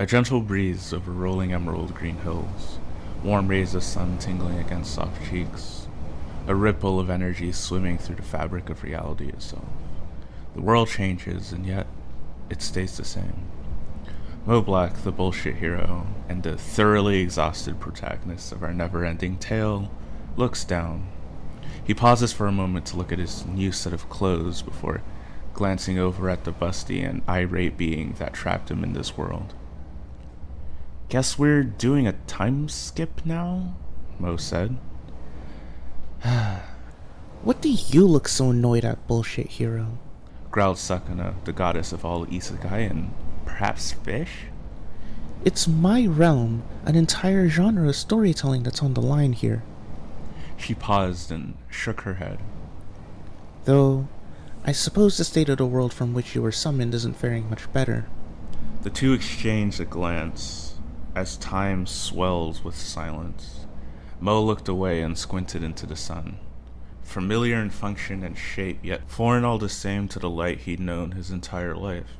A gentle breeze over rolling emerald green hills, warm rays of sun tingling against soft cheeks, a ripple of energy swimming through the fabric of reality itself. The world changes, and yet it stays the same. Mo Black, the bullshit hero, and the thoroughly exhausted protagonist of our never ending tale, looks down. He pauses for a moment to look at his new set of clothes before glancing over at the busty and irate being that trapped him in this world. Guess we're doing a time skip now? Mo said. what do you look so annoyed at, bullshit hero? Growled Sakana, the goddess of all isekai and perhaps fish? It's my realm, an entire genre of storytelling that's on the line here. She paused and shook her head. Though, I suppose the state of the world from which you were summoned isn't faring much better. The two exchanged a glance, as time swells with silence, Mo looked away and squinted into the sun. Familiar in function and shape, yet foreign all the same to the light he'd known his entire life.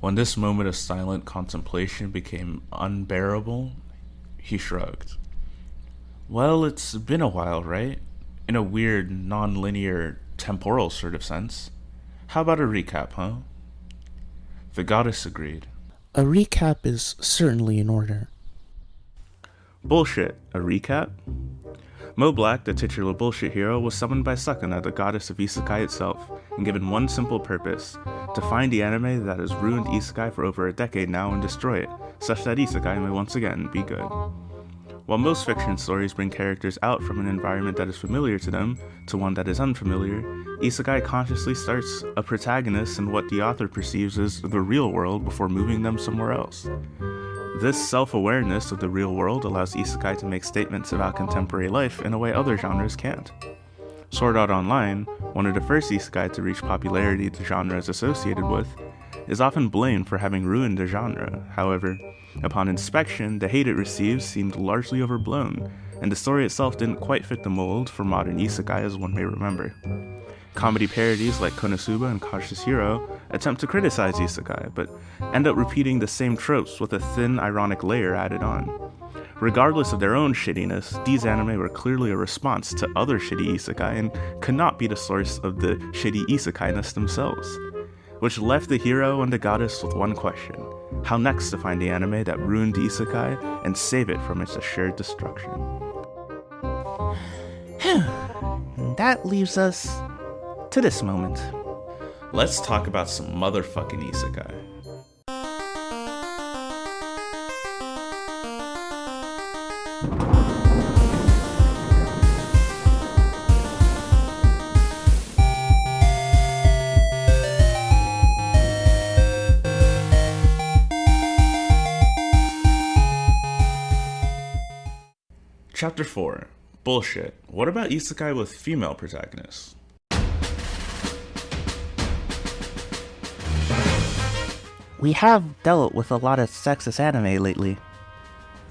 When this moment of silent contemplation became unbearable, he shrugged. Well, it's been a while, right? In a weird, non-linear, temporal sort of sense. How about a recap, huh? The goddess agreed. A recap is certainly in order. Bullshit. A recap? Mo Black, the titular bullshit hero, was summoned by Sakana, the goddess of Isekai itself, and given one simple purpose to find the anime that has ruined Isekai for over a decade now and destroy it, such that Isekai may once again be good. While most fiction stories bring characters out from an environment that is familiar to them to one that is unfamiliar, Isekai consciously starts a protagonist in what the author perceives as the real world before moving them somewhere else. This self-awareness of the real world allows Isekai to make statements about contemporary life in a way other genres can't. Sword Art Online, one of the first isekai to reach popularity the genre is associated with, is often blamed for having ruined the genre. However, upon inspection, the hate it receives seemed largely overblown, and the story itself didn't quite fit the mold for modern isekai as one may remember. Comedy parodies like Konosuba and Cautious Hero attempt to criticize isekai, but end up repeating the same tropes with a thin, ironic layer added on. Regardless of their own shittiness, these anime were clearly a response to other shitty isekai and could not be the source of the shitty isekai-ness themselves which left the hero and the goddess with one question how next to find the anime that ruined Isekai and save it from its assured destruction. that leaves us to this moment. Let's talk about some motherfucking Isekai. Chapter 4 Bullshit. What about isekai with female protagonists? We have dealt with a lot of sexist anime lately.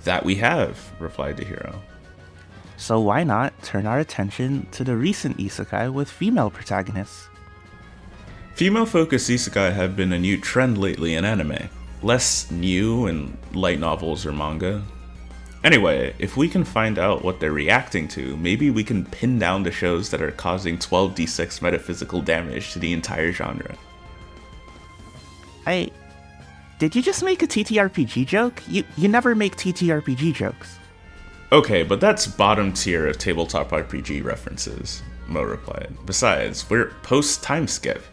That we have, replied the hero. So why not turn our attention to the recent isekai with female protagonists? Female-focused isekai have been a new trend lately in anime. Less new in light novels or manga, Anyway, if we can find out what they're reacting to, maybe we can pin down the shows that are causing 12d6 metaphysical damage to the entire genre. I... Did you just make a TTRPG joke? You, you never make TTRPG jokes. Okay, but that's bottom tier of tabletop RPG references, Mo replied. Besides, we're post-time skip.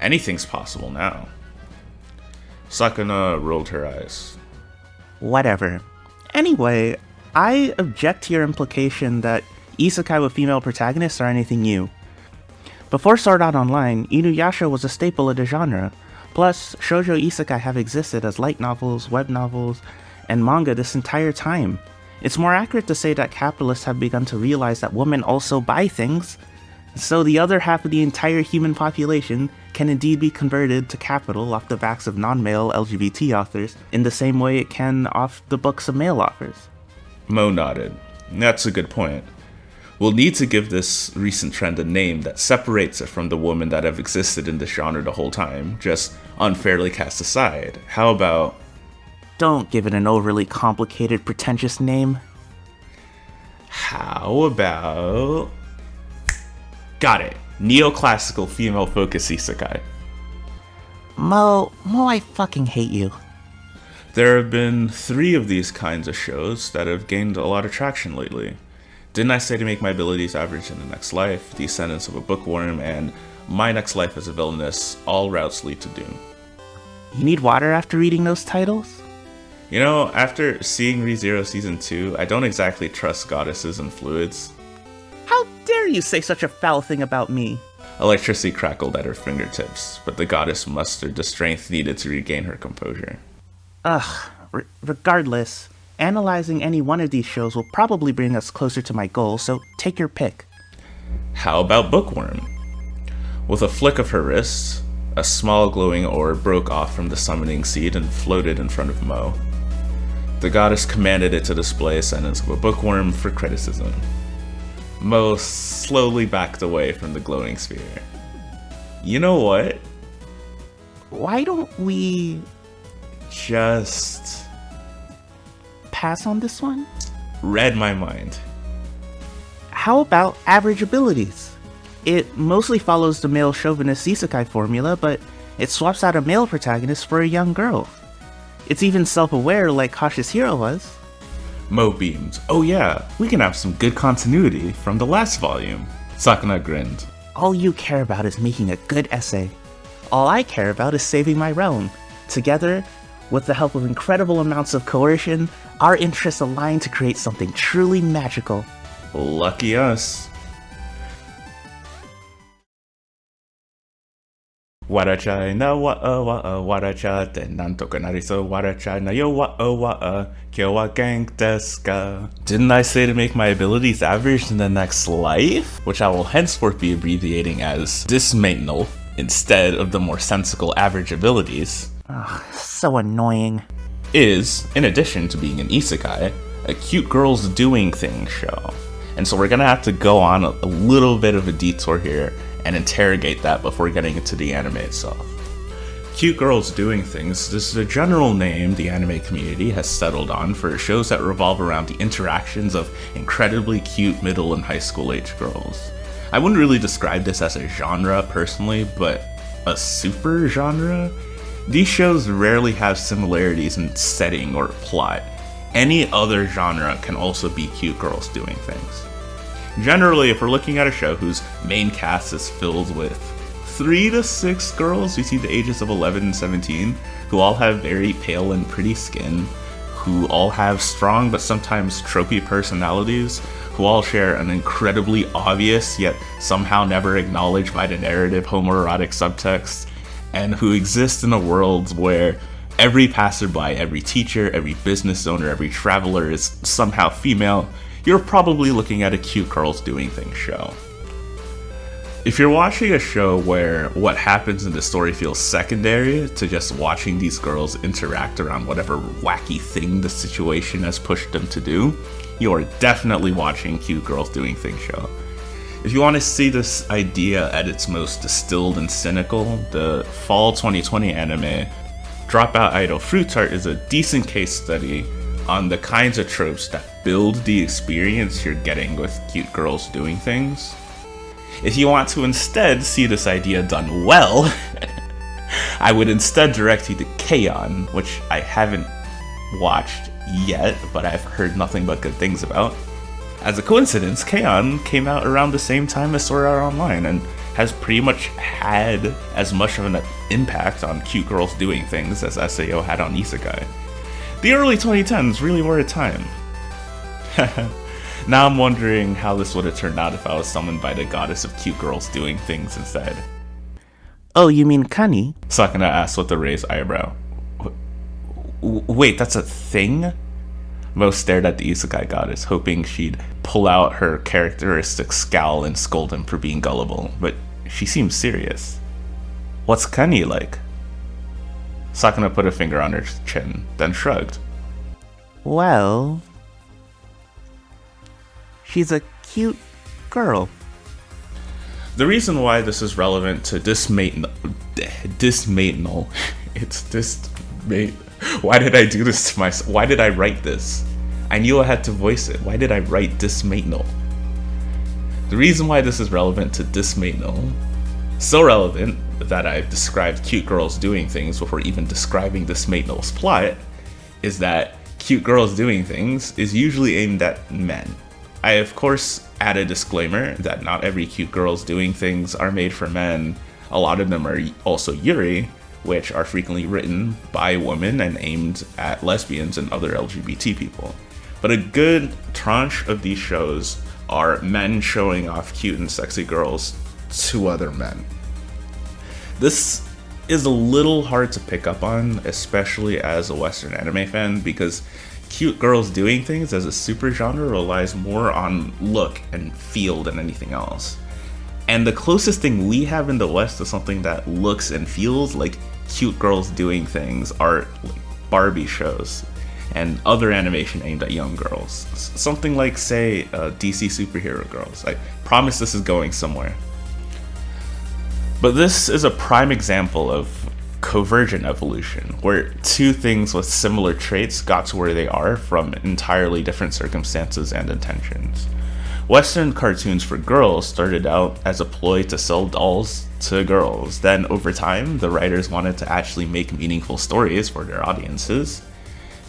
Anything's possible now. Sakana rolled her eyes. Whatever. Anyway, I object to your implication that isekai with female protagonists are anything new. Before Sword Art Online, Inuyasha was a staple of the genre. Plus, shoujo isekai have existed as light novels, web novels, and manga this entire time. It's more accurate to say that capitalists have begun to realize that women also buy things, so the other half of the entire human population can indeed be converted to capital off the backs of non-male LGBT authors in the same way it can off the books of male authors. Mo nodded. That's a good point. We'll need to give this recent trend a name that separates it from the women that have existed in this genre the whole time, just unfairly cast aside. How about. Don't give it an overly complicated, pretentious name. How about. Got it. Neoclassical female focus isekai. Mo, Mo, I fucking hate you. There have been three of these kinds of shows that have gained a lot of traction lately. Didn't I say to make my abilities average in the next life, Ascendance of a Bookworm, and My Next Life as a Villainess, all routes lead to doom. You need water after reading those titles? You know, after seeing ReZero Season 2, I don't exactly trust goddesses and fluids. How dare you say such a foul thing about me? Electricity crackled at her fingertips, but the goddess mustered the strength needed to regain her composure. Ugh, r- regardless, Analyzing any one of these shows will probably bring us closer to my goal, so take your pick. How about Bookworm? With a flick of her wrist, a small glowing orb broke off from the summoning seed and floated in front of Mo. The goddess commanded it to display Ascendance of a Bookworm for criticism. Mo slowly backed away from the glowing sphere. You know what? Why don't we just pass on this one? Read my mind. How about average abilities? It mostly follows the male chauvinist isekai formula, but it swaps out a male protagonist for a young girl. It's even self-aware like Cautious Hero was. Mo beamed. Oh yeah, we can have some good continuity from the last volume. Sakana grinned. All you care about is making a good essay. All I care about is saving my realm. Together, with the help of incredible amounts of coercion, our interests align to create something truly magical. Lucky us. Warachai na wa'a wa'a waracha te nantoka nariso warachai na yo wa'a wa'a kyo wa gang desu Didn't I say to make my abilities average in the next life? Which I will henceforth be abbreviating as dismainal instead of the more sensical average abilities. Ugh, so annoying. Is, in addition to being an isekai, a cute girls doing things show. And so we're gonna have to go on a, a little bit of a detour here and interrogate that before getting into the anime itself. Cute Girls Doing Things this is a general name the anime community has settled on for shows that revolve around the interactions of incredibly cute middle and high school age girls. I wouldn't really describe this as a genre personally, but a super genre? These shows rarely have similarities in setting or plot. Any other genre can also be cute girls doing things. Generally, if we're looking at a show whose main cast is filled with three to six girls between the ages of 11 and 17, who all have very pale and pretty skin, who all have strong but sometimes tropey personalities, who all share an incredibly obvious yet somehow never acknowledged by the narrative homoerotic subtext, and who exist in a world where every passerby, every teacher, every business owner, every traveler is somehow female, you're probably looking at a cute girls doing things show. If you're watching a show where what happens in the story feels secondary to just watching these girls interact around whatever wacky thing the situation has pushed them to do, you are definitely watching cute girls doing things show. If you want to see this idea at its most distilled and cynical, the fall 2020 anime Dropout Idol Fruit Tart is a decent case study on the kinds of tropes that build the experience you're getting with cute girls doing things. If you want to instead see this idea done well, I would instead direct you to K-On!, which I haven't watched yet, but I've heard nothing but good things about. As a coincidence, K-On! came out around the same time as Sword Art Online and has pretty much had as much of an impact on cute girls doing things as SAO had on Isekai. The early 2010s really were a time. now I'm wondering how this would have turned out if I was summoned by the goddess of cute girls doing things instead. Oh, you mean Kani? Sakana asked with a raised eyebrow. Wait, that's a thing? Mo stared at the isekai goddess, hoping she'd pull out her characteristic scowl and scold him for being gullible, but she seemed serious. What's Kani like? Sakana put a finger on her chin, then shrugged. Well, she's a cute girl. The reason why this is relevant to dismatenal, dismatenal, it's dismate. Why did I do this to myself? Why did I write this? I knew I had to voice it. Why did I write dismatenal? The reason why this is relevant to dismatenal, so relevant that I've described cute girls doing things before even describing dismatenal's plot, is that cute girls doing things is usually aimed at men. I of course add a disclaimer that not every cute girls doing things are made for men. A lot of them are also yuri, which are frequently written by women and aimed at lesbians and other LGBT people. But a good tranche of these shows are men showing off cute and sexy girls to other men. This is a little hard to pick up on, especially as a Western anime fan, because cute girls doing things as a super genre relies more on look and feel than anything else. And the closest thing we have in the West to something that looks and feels like cute girls doing things are like Barbie shows and other animation aimed at young girls. Something like, say, uh, DC Superhero Girls. I promise this is going somewhere. But this is a prime example of convergent evolution, where two things with similar traits got to where they are from entirely different circumstances and intentions. Western cartoons for girls started out as a ploy to sell dolls to girls. Then, over time, the writers wanted to actually make meaningful stories for their audiences.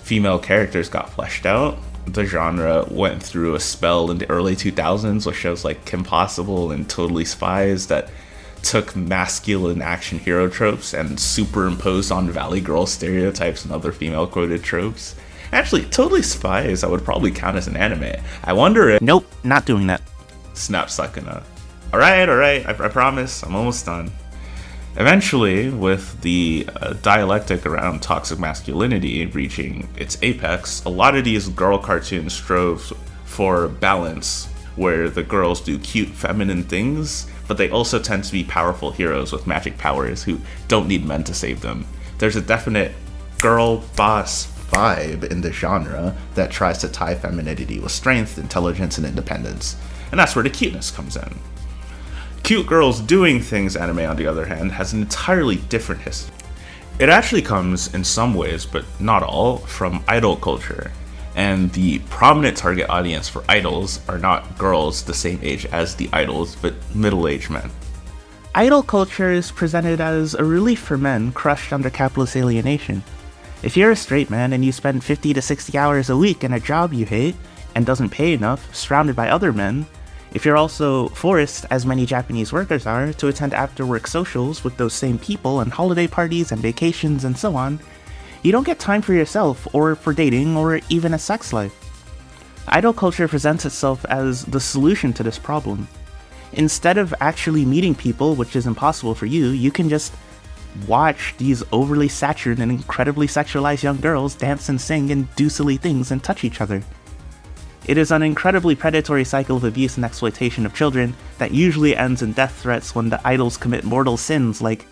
Female characters got fleshed out. The genre went through a spell in the early 2000s with shows like Kim Possible and Totally Spies that took masculine action hero tropes and superimposed on Valley Girl stereotypes and other female quoted tropes. Actually, Totally Spies I would probably count as an anime. I wonder if- Nope, not doing that. Snap Sakana. Alright, alright, I, I promise, I'm almost done. Eventually, with the uh, dialectic around toxic masculinity reaching its apex, a lot of these girl cartoons strove for balance, where the girls do cute feminine things but they also tend to be powerful heroes with magic powers who don't need men to save them. There's a definite girl boss vibe in the genre that tries to tie femininity with strength, intelligence, and independence, and that's where the cuteness comes in. Cute Girls Doing Things anime, on the other hand, has an entirely different history. It actually comes, in some ways, but not all, from idol culture, and the prominent target audience for idols are not girls the same age as the idols, but middle-aged men. Idol culture is presented as a relief for men crushed under capitalist alienation. If you're a straight man and you spend 50 to 60 hours a week in a job you hate and doesn't pay enough, surrounded by other men, if you're also forced, as many Japanese workers are, to attend after work socials with those same people and holiday parties and vacations and so on, you don't get time for yourself, or for dating, or even a sex life. Idol culture presents itself as the solution to this problem. Instead of actually meeting people, which is impossible for you, you can just watch these overly saturated and incredibly sexualized young girls dance and sing and do silly things and touch each other. It is an incredibly predatory cycle of abuse and exploitation of children that usually ends in death threats when the idols commit mortal sins like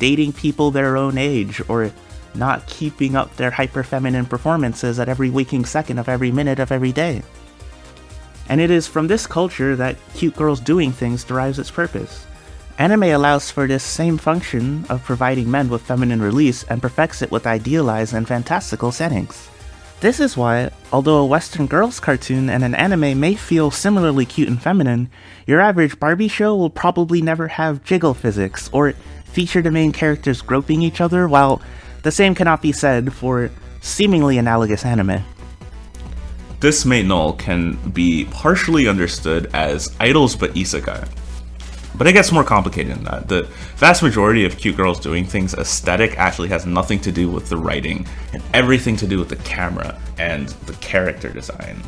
dating people their own age or not keeping up their hyper feminine performances at every waking second of every minute of every day. And it is from this culture that cute girls doing things derives its purpose. Anime allows for this same function of providing men with feminine release and perfects it with idealized and fantastical settings. This is why, although a Western girls cartoon and an anime may feel similarly cute and feminine, your average Barbie show will probably never have jiggle physics or feature the main characters groping each other while the same cannot be said for seemingly analogous anime. Dismatenal can be partially understood as idols but isekai. But it gets more complicated than that. The vast majority of cute girls doing things aesthetic actually has nothing to do with the writing and everything to do with the camera and the character design.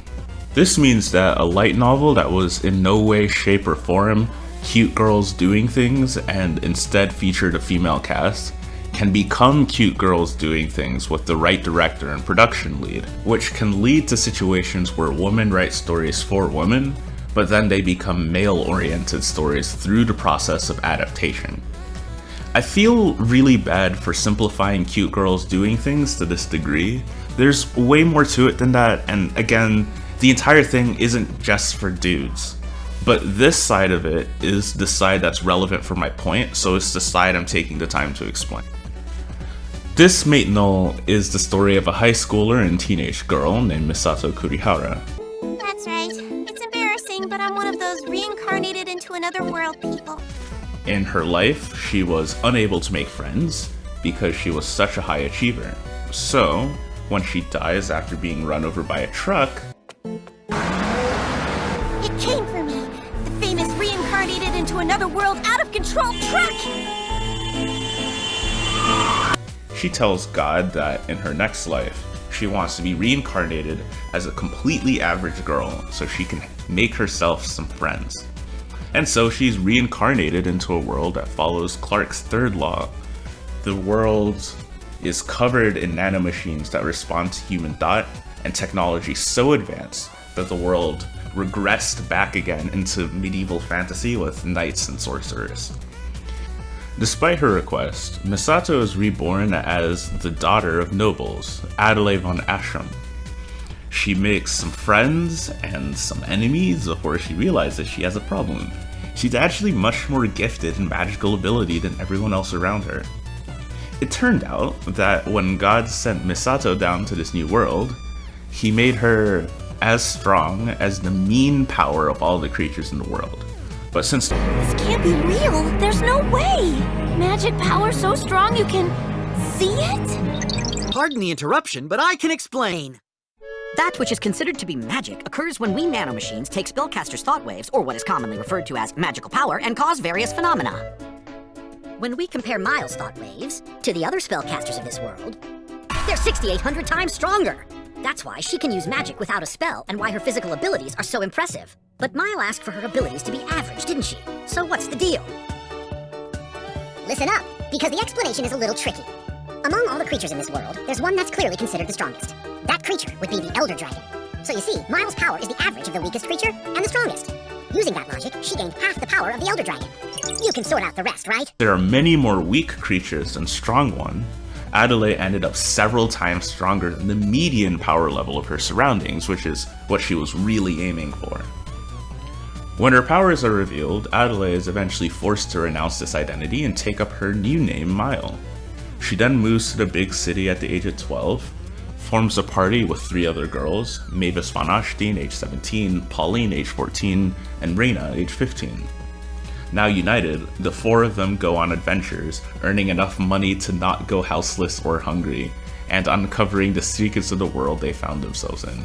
This means that a light novel that was in no way, shape, or form cute girls doing things and instead featured a female cast can become cute girls doing things with the right director and production lead, which can lead to situations where women write stories for women, but then they become male-oriented stories through the process of adaptation. I feel really bad for simplifying cute girls doing things to this degree. There's way more to it than that, and again, the entire thing isn't just for dudes. But this side of it is the side that's relevant for my point, so it's the side I'm taking the time to explain. This Mate Null is the story of a high schooler and teenage girl named Misato Kurihara. That's right. It's embarrassing, but I'm one of those reincarnated into another world people. In her life, she was unable to make friends because she was such a high achiever. So, when she dies after being run over by a truck, It came for me. The famous reincarnated into another world out of control truck! She tells God that in her next life, she wants to be reincarnated as a completely average girl so she can make herself some friends. And so she's reincarnated into a world that follows Clarke's third law. The world is covered in nanomachines that respond to human thought and technology so advanced that the world regressed back again into medieval fantasy with knights and sorcerers. Despite her request, Misato is reborn as the daughter of nobles, Adelaide von Ashram. She makes some friends and some enemies before she realizes she has a problem. She's actually much more gifted in magical ability than everyone else around her. It turned out that when God sent Misato down to this new world, he made her as strong as the mean power of all the creatures in the world. But since This can't be real. There's no way. Magic power so strong you can see it? Pardon the interruption, but I can explain. That which is considered to be magic occurs when we nanomachines take spellcasters' thought waves, or what is commonly referred to as magical power, and cause various phenomena. When we compare Mile's thought waves to the other spellcasters of this world, they're 6,800 times stronger. That's why she can use magic without a spell, and why her physical abilities are so impressive. But Mile asked for her abilities to be average, didn't she? So what's the deal? Listen up, because the explanation is a little tricky. Among all the creatures in this world, there's one that's clearly considered the strongest. That creature would be the Elder Dragon. So you see, Mile's power is the average of the weakest creature and the strongest. Using that logic, she gained half the power of the Elder Dragon. You can sort out the rest, right? there are many more weak creatures than strong one, Adelaide ended up several times stronger than the median power level of her surroundings, which is what she was really aiming for. When her powers are revealed, Adelaide is eventually forced to renounce this identity and take up her new name, Mile. She then moves to the big city at the age of 12, forms a party with three other girls, Mavis von Ashstein, age 17, Pauline, age 14, and Reina, age 15. Now united, the four of them go on adventures, earning enough money to not go houseless or hungry, and uncovering the secrets of the world they found themselves in.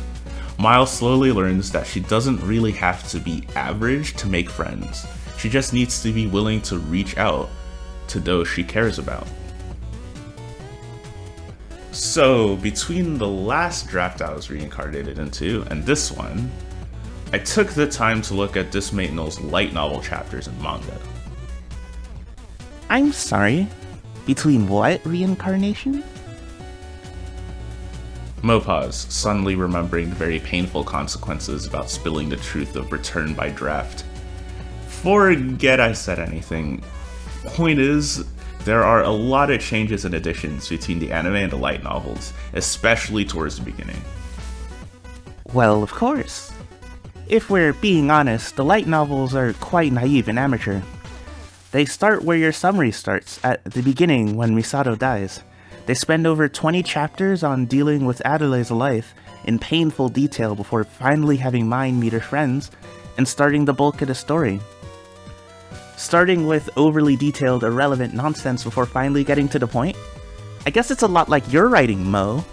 Miles slowly learns that she doesn't really have to be average to make friends. She just needs to be willing to reach out to those she cares about. So, between the last draft I was reincarnated into and this one, I took the time to look at this light novel chapters in manga. I'm sorry. Between what reincarnation? Mo paused, suddenly remembering the very painful consequences about spilling the truth of Return by Draft. Forget I said anything. Point is, there are a lot of changes and additions between the anime and the light novels, especially towards the beginning. Well, of course. If we're being honest, the light novels are quite naive and amateur. They start where your summary starts, at the beginning when Misato dies. They spend over 20 chapters on dealing with Adelaide's life in painful detail before finally having Mine meet her friends and starting the bulk of the story. Starting with overly detailed, irrelevant nonsense before finally getting to the point? I guess it's a lot like your writing, Mo.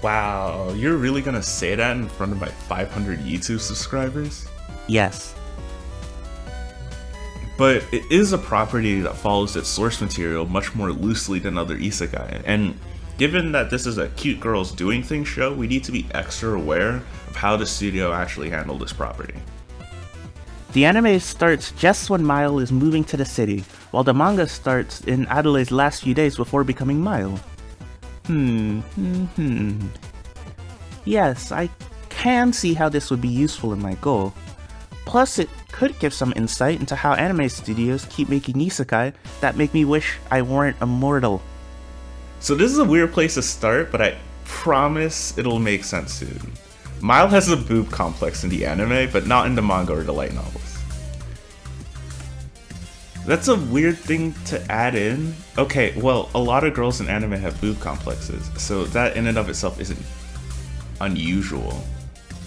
Wow, you're really gonna say that in front of my 500 YouTube subscribers? Yes. But it is a property that follows its source material much more loosely than other isekai, and given that this is a cute girls doing things show, we need to be extra aware of how the studio actually handled this property. The anime starts just when Mile is moving to the city, while the manga starts in Adelaide's last few days before becoming Mile. Hmm, hmm, hmm. Yes, I can see how this would be useful in my goal. Plus, it could give some insight into how anime studios keep making isekai that make me wish I weren't immortal. So this is a weird place to start, but I promise it'll make sense soon. Mile has a boob complex in the anime, but not in the manga or the light novels. That's a weird thing to add in. Okay, well, a lot of girls in anime have boob complexes, so that in and of itself isn't unusual.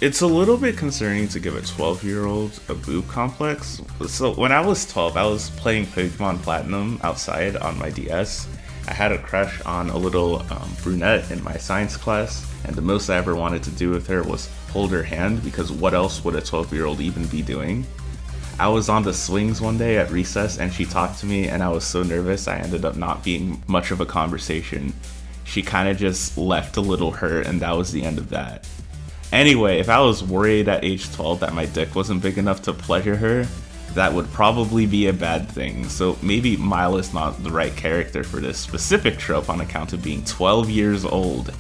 It's a little bit concerning to give a 12 year old a boob complex. So, when I was 12, I was playing Pokemon Platinum outside on my DS. I had a crush on a little um, brunette in my science class, and the most I ever wanted to do with her was hold her hand because what else would a 12 year old even be doing? I was on the swings one day at recess and she talked to me, and I was so nervous I ended up not being much of a conversation. She kind of just left a little hurt, and that was the end of that. Anyway, if I was worried at age 12 that my dick wasn't big enough to pleasure her, that would probably be a bad thing. So maybe Mile is not the right character for this specific trope on account of being 12 years old.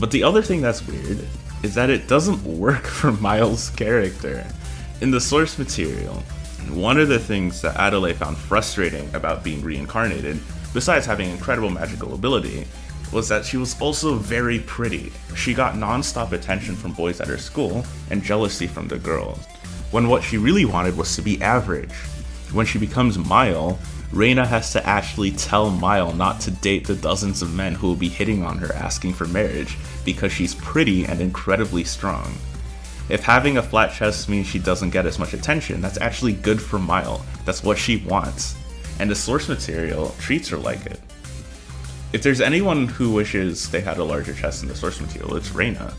But the other thing that's weird is that it doesn't work for Mile's character. In the source material, one of the things that Adelaide found frustrating about being reincarnated, besides having incredible magical ability, was that she was also very pretty. She got non-stop attention from boys at her school and jealousy from the girls, when what she really wanted was to be average. When she becomes Mile, Reina has to actually tell Mile not to date the dozens of men who will be hitting on her asking for marriage because she's pretty and incredibly strong. If having a flat chest means she doesn't get as much attention, that's actually good for Mile. That's what she wants. And the source material treats her like it. If there's anyone who wishes they had a larger chest in the source material, it's Reina.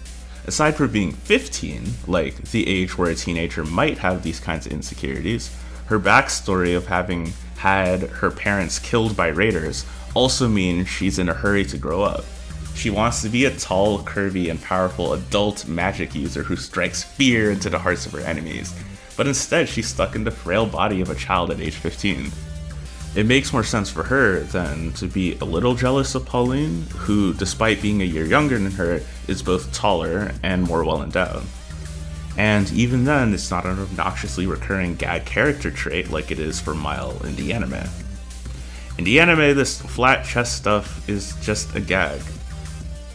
Aside from being 15, like the age where a teenager might have these kinds of insecurities, her backstory of having had her parents killed by raiders also means she's in a hurry to grow up. She wants to be a tall, curvy, and powerful adult magic user who strikes fear into the hearts of her enemies, but instead she's stuck in the frail body of a child at age 15 it makes more sense for her than to be a little jealous of Pauline, who, despite being a year younger than her, is both taller and more well endowed. And even then, it's not an obnoxiously recurring gag character trait like it is for Mile in the anime. In the anime, this flat chest stuff is just a gag.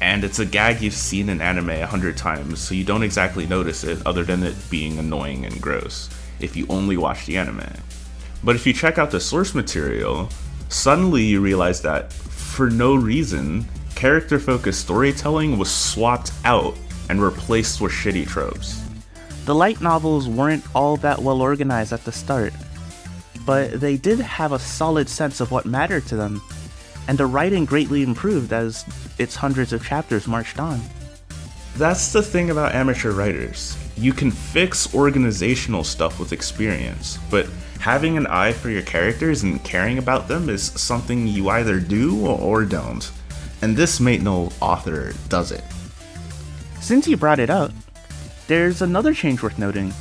And it's a gag you've seen in anime a hundred times, so you don't exactly notice it other than it being annoying and gross if you only watch the anime. But if you check out the source material, suddenly you realize that, for no reason, character focused storytelling was swapped out and replaced with shitty tropes. The light novels weren't all that well organized at the start, but they did have a solid sense of what mattered to them, and the writing greatly improved as its hundreds of chapters marched on. That's the thing about amateur writers. You can fix organizational stuff with experience, but having an eye for your characters and caring about them is something you either do or don't. And this Mate No author does it. Since you brought it up, there's another change worth noting.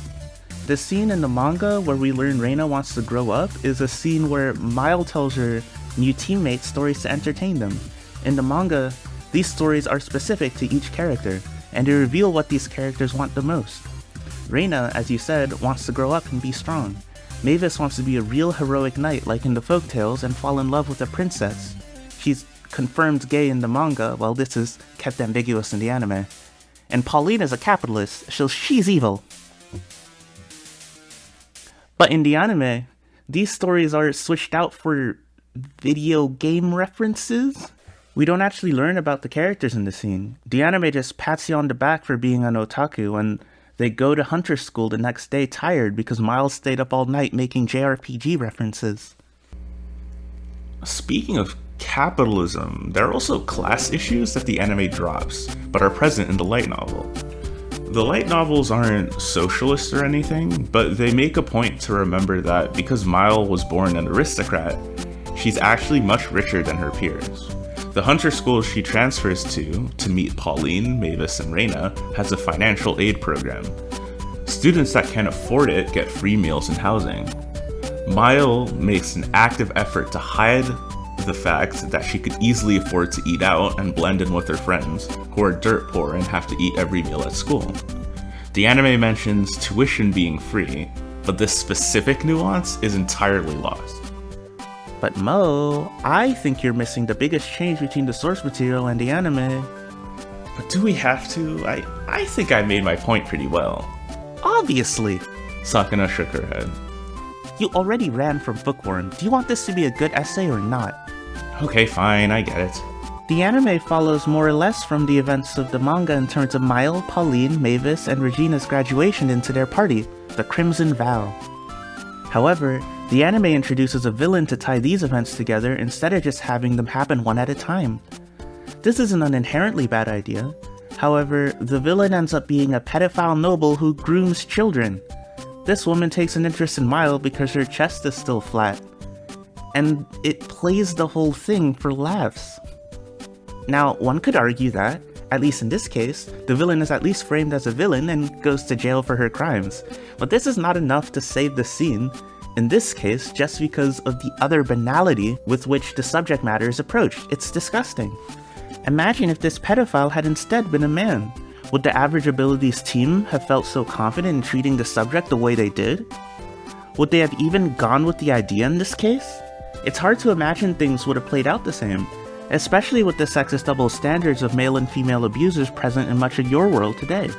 The scene in the manga where we learn Reina wants to grow up is a scene where Mile tells her new teammates stories to entertain them. In the manga, these stories are specific to each character, and they reveal what these characters want the most. Reina, as you said, wants to grow up and be strong. Mavis wants to be a real heroic knight like in the folktales and fall in love with a princess. She's confirmed gay in the manga, while this is kept ambiguous in the anime. And Pauline is a capitalist, so she's evil. But in the anime, these stories are switched out for video game references. We don't actually learn about the characters in the scene. The anime just pats you on the back for being an otaku and they go to hunter school the next day tired because Miles stayed up all night making JRPG references. Speaking of capitalism, there are also class issues that the anime drops, but are present in the light novel. The light novels aren't socialist or anything, but they make a point to remember that because Mile was born an aristocrat, she's actually much richer than her peers. The hunter school she transfers to, to meet Pauline, Mavis, and Reina, has a financial aid program. Students that can afford it get free meals and housing. Mile makes an active effort to hide the fact that she could easily afford to eat out and blend in with her friends, who are dirt poor and have to eat every meal at school. The anime mentions tuition being free, but this specific nuance is entirely lost. But Mo, I think you're missing the biggest change between the source material and the anime. But do we have to? I, I think I made my point pretty well. Obviously. Sakana shook her head. You already ran from Bookworm. Do you want this to be a good essay or not? Okay, fine, I get it. The anime follows more or less from the events of the manga in terms of Mile, Pauline, Mavis, and Regina's graduation into their party, the Crimson Vow. However, the anime introduces a villain to tie these events together instead of just having them happen one at a time. This isn't an inherently bad idea. However, the villain ends up being a pedophile noble who grooms children. This woman takes an interest in Mile because her chest is still flat. And it plays the whole thing for laughs. Now, one could argue that, at least in this case, the villain is at least framed as a villain and goes to jail for her crimes. But this is not enough to save the scene, in this case just because of the other banality with which the subject matter is approached. It's disgusting. Imagine if this pedophile had instead been a man. Would the average abilities team have felt so confident in treating the subject the way they did? Would they have even gone with the idea in this case? It's hard to imagine things would have played out the same, especially with the sexist double standards of male and female abusers present in much of your world today.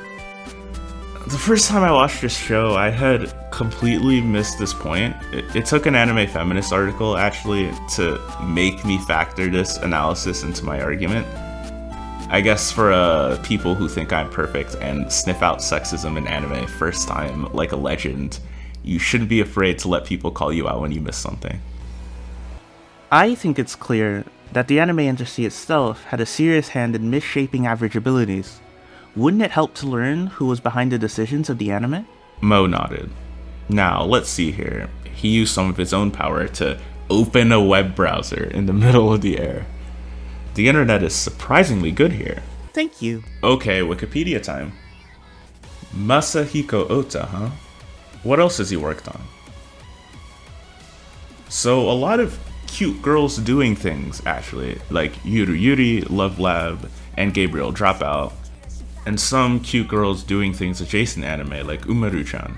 The first time I watched this show, I had completely missed this point. It, it, took an anime feminist article actually to make me factor this analysis into my argument. I guess for uh, people who think I'm perfect and sniff out sexism in anime first time like a legend, you shouldn't be afraid to let people call you out when you miss something. I think it's clear that the anime industry itself had a serious hand in misshaping average abilities. Wouldn't it help to learn who was behind the decisions of the anime? Mo nodded. Now, let's see here. He used some of his own power to open a web browser in the middle of the air. The internet is surprisingly good here. Thank you. Okay, Wikipedia time. Masahiko Ota, huh? What else has he worked on? So, a lot of cute girls doing things, actually, like Yuru Yuri, Love Lab, and Gabriel Dropout, and some cute girls doing things adjacent anime, like Umaru-chan.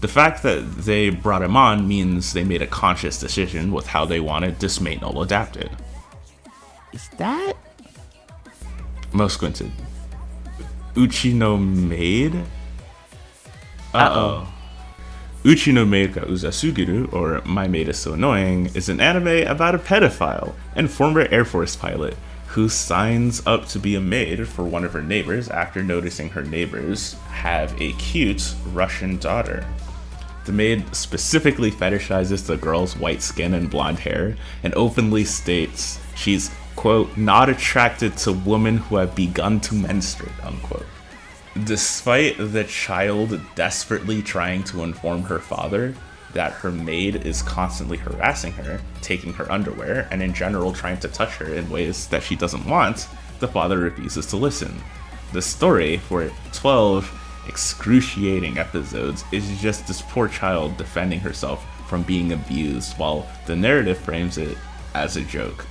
The fact that they brought him on means they made a conscious decision with how they wanted this mate null adapted. Is that? Most squinted. Uchi no maid? Uh-oh. Uchi no Maid ga Uzasugiru, or My Maid is So Annoying, is an anime about a pedophile and former Air Force pilot who signs up to be a maid for one of her neighbors after noticing her neighbors have a cute Russian daughter. The maid specifically fetishizes the girl's white skin and blonde hair and openly states she's, quote, not attracted to women who have begun to menstruate, unquote. Despite the child desperately trying to inform her father that her maid is constantly harassing her, taking her underwear, and in general trying to touch her in ways that she doesn't want, the father refuses to listen. The story, for 12 excruciating episodes, is just this poor child defending herself from being abused, while the narrative frames it as a joke.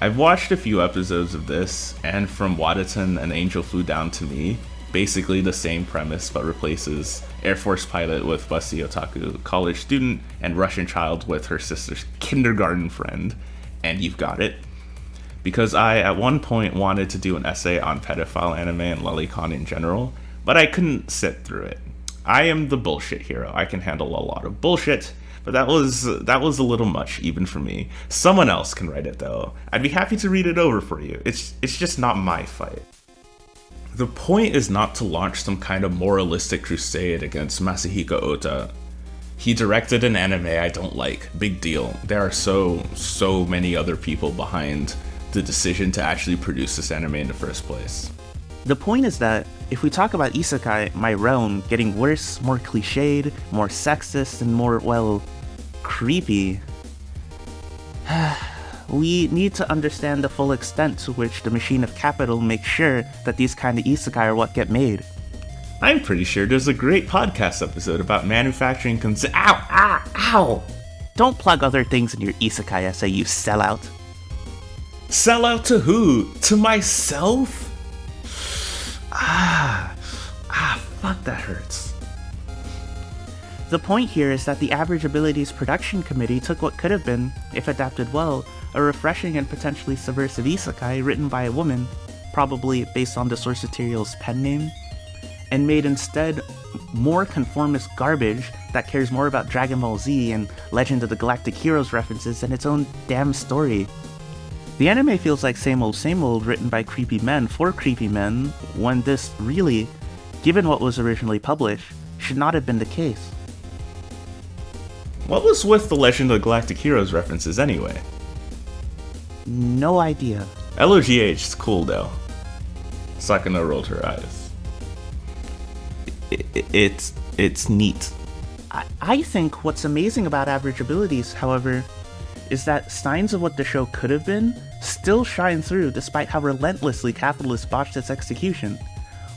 I've watched a few episodes of this, and from Wataten An Angel Flew Down to Me, basically the same premise but replaces Air Force pilot with busty otaku, college student, and Russian child with her sister's kindergarten friend, and you've got it. Because I, at one point, wanted to do an essay on pedophile anime and lolicon in general, but I couldn't sit through it. I am the bullshit hero. I can handle a lot of bullshit, but that was that was a little much even for me. Someone else can write it though. I'd be happy to read it over for you. It's it's just not my fight. The point is not to launch some kind of moralistic crusade against Masahiko Ota. He directed an anime I don't like. Big deal. There are so so many other people behind the decision to actually produce this anime in the first place. The point is that if we talk about isekai, my realm, getting worse, more cliched, more sexist, and more, well, creepy, we need to understand the full extent to which the machine of capital makes sure that these kind of isekai are what get made. I'm pretty sure there's a great podcast episode about manufacturing cons- Ow! Ow! Ow! Don't plug other things in your isekai essay, you sellout. Sell out to who? To myself? Ah, ah, fuck, that hurts. The point here is that the Average Abilities Production Committee took what could have been, if adapted well, a refreshing and potentially subversive isekai written by a woman, probably based on the source material's pen name, and made instead more conformist garbage that cares more about Dragon Ball Z and Legend of the Galactic Heroes references than its own damn story. The anime feels like same old same old written by creepy men for creepy men, when this really, given what was originally published, should not have been the case. What was with the Legend of Galactic Heroes references anyway? No idea. LOGH is cool though. Sakana rolled her eyes. I- I- It's it's neat. I, I think what's amazing about Average Abilities, however, is that signs of what the show could have been still shine through despite how relentlessly Capitalist botched its execution.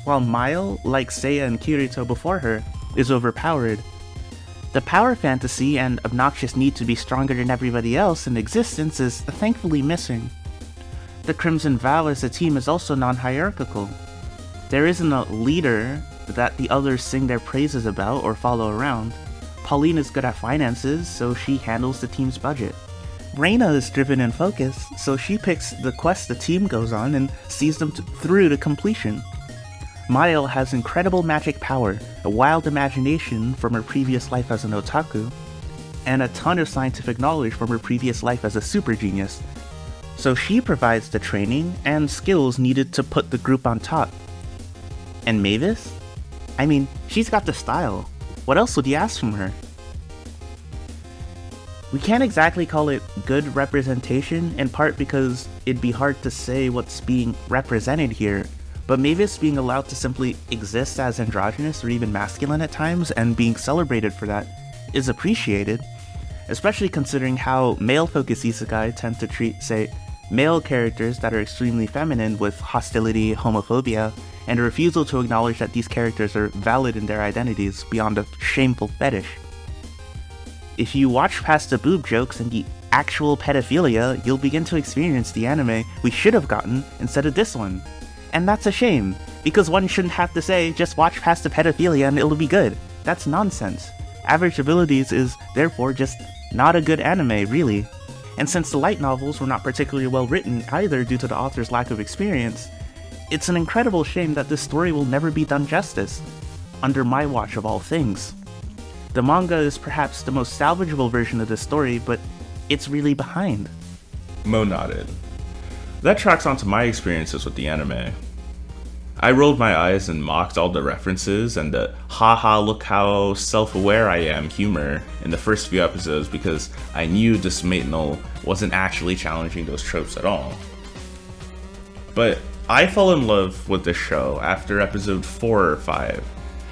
While Mile, like Seiya and Kirito before her, is overpowered, the power fantasy and obnoxious need to be stronger than everybody else in existence is thankfully missing. The Crimson Vow as a team is also non hierarchical. There isn't a leader that the others sing their praises about or follow around. Pauline is good at finances, so she handles the team's budget. Reina is driven and focused, so she picks the quest the team goes on and sees them through to completion. Mile has incredible magic power, a wild imagination from her previous life as an otaku, and a ton of scientific knowledge from her previous life as a super genius. So she provides the training and skills needed to put the group on top. And Mavis? I mean, she's got the style. What else would you ask from her? We can't exactly call it good representation, in part because it'd be hard to say what's being represented here, but Mavis being allowed to simply exist as androgynous or even masculine at times and being celebrated for that is appreciated, especially considering how male focused isekai tend to treat, say, male characters that are extremely feminine with hostility, homophobia, and a refusal to acknowledge that these characters are valid in their identities beyond a shameful fetish. If you watch past the boob jokes and the actual pedophilia, you'll begin to experience the anime we should have gotten instead of this one. And that's a shame, because one shouldn't have to say, just watch past the pedophilia and it'll be good. That's nonsense. Average Abilities is, therefore, just not a good anime, really. And since the light novels were not particularly well written either due to the author's lack of experience, it's an incredible shame that this story will never be done justice, under my watch of all things. The manga is perhaps the most salvageable version of this story, but it's really behind. Mo nodded. That tracks onto my experiences with the anime. I rolled my eyes and mocked all the references and the haha look how self-aware I am humor in the first few episodes because I knew this Matenal wasn't actually challenging those tropes at all. But I fell in love with the show after episode 4 or 5.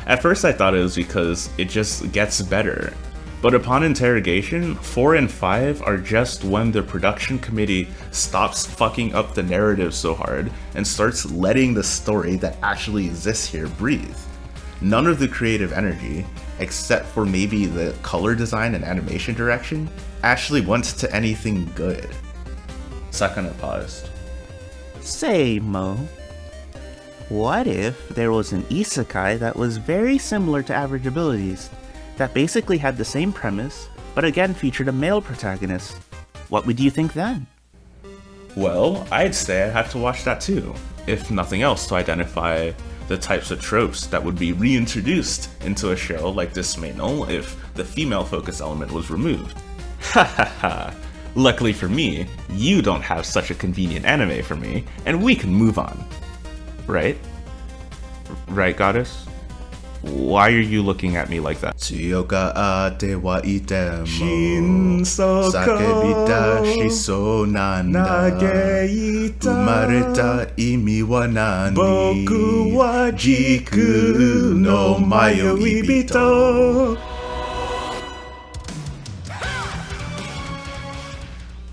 At first I thought it was because it just gets better, but upon interrogation, 4 and 5 are just when the production committee stops fucking up the narrative so hard and starts letting the story that actually exists here breathe. None of the creative energy, except for maybe the color design and animation direction, actually went to anything good. Sakana paused. Say, Mo, what if there was an isekai that was very similar to Average Abilities, that basically had the same premise, but again featured a male protagonist? What would you think then? Well, I'd say I'd have to watch that too, if nothing else to identify the types of tropes that would be reintroduced into a show like this Manual if the female focus element was removed. Ha ha ha. Luckily for me, you don't have such a convenient anime for me, and we can move on. Right? Right, goddess? Why are you looking at me like that?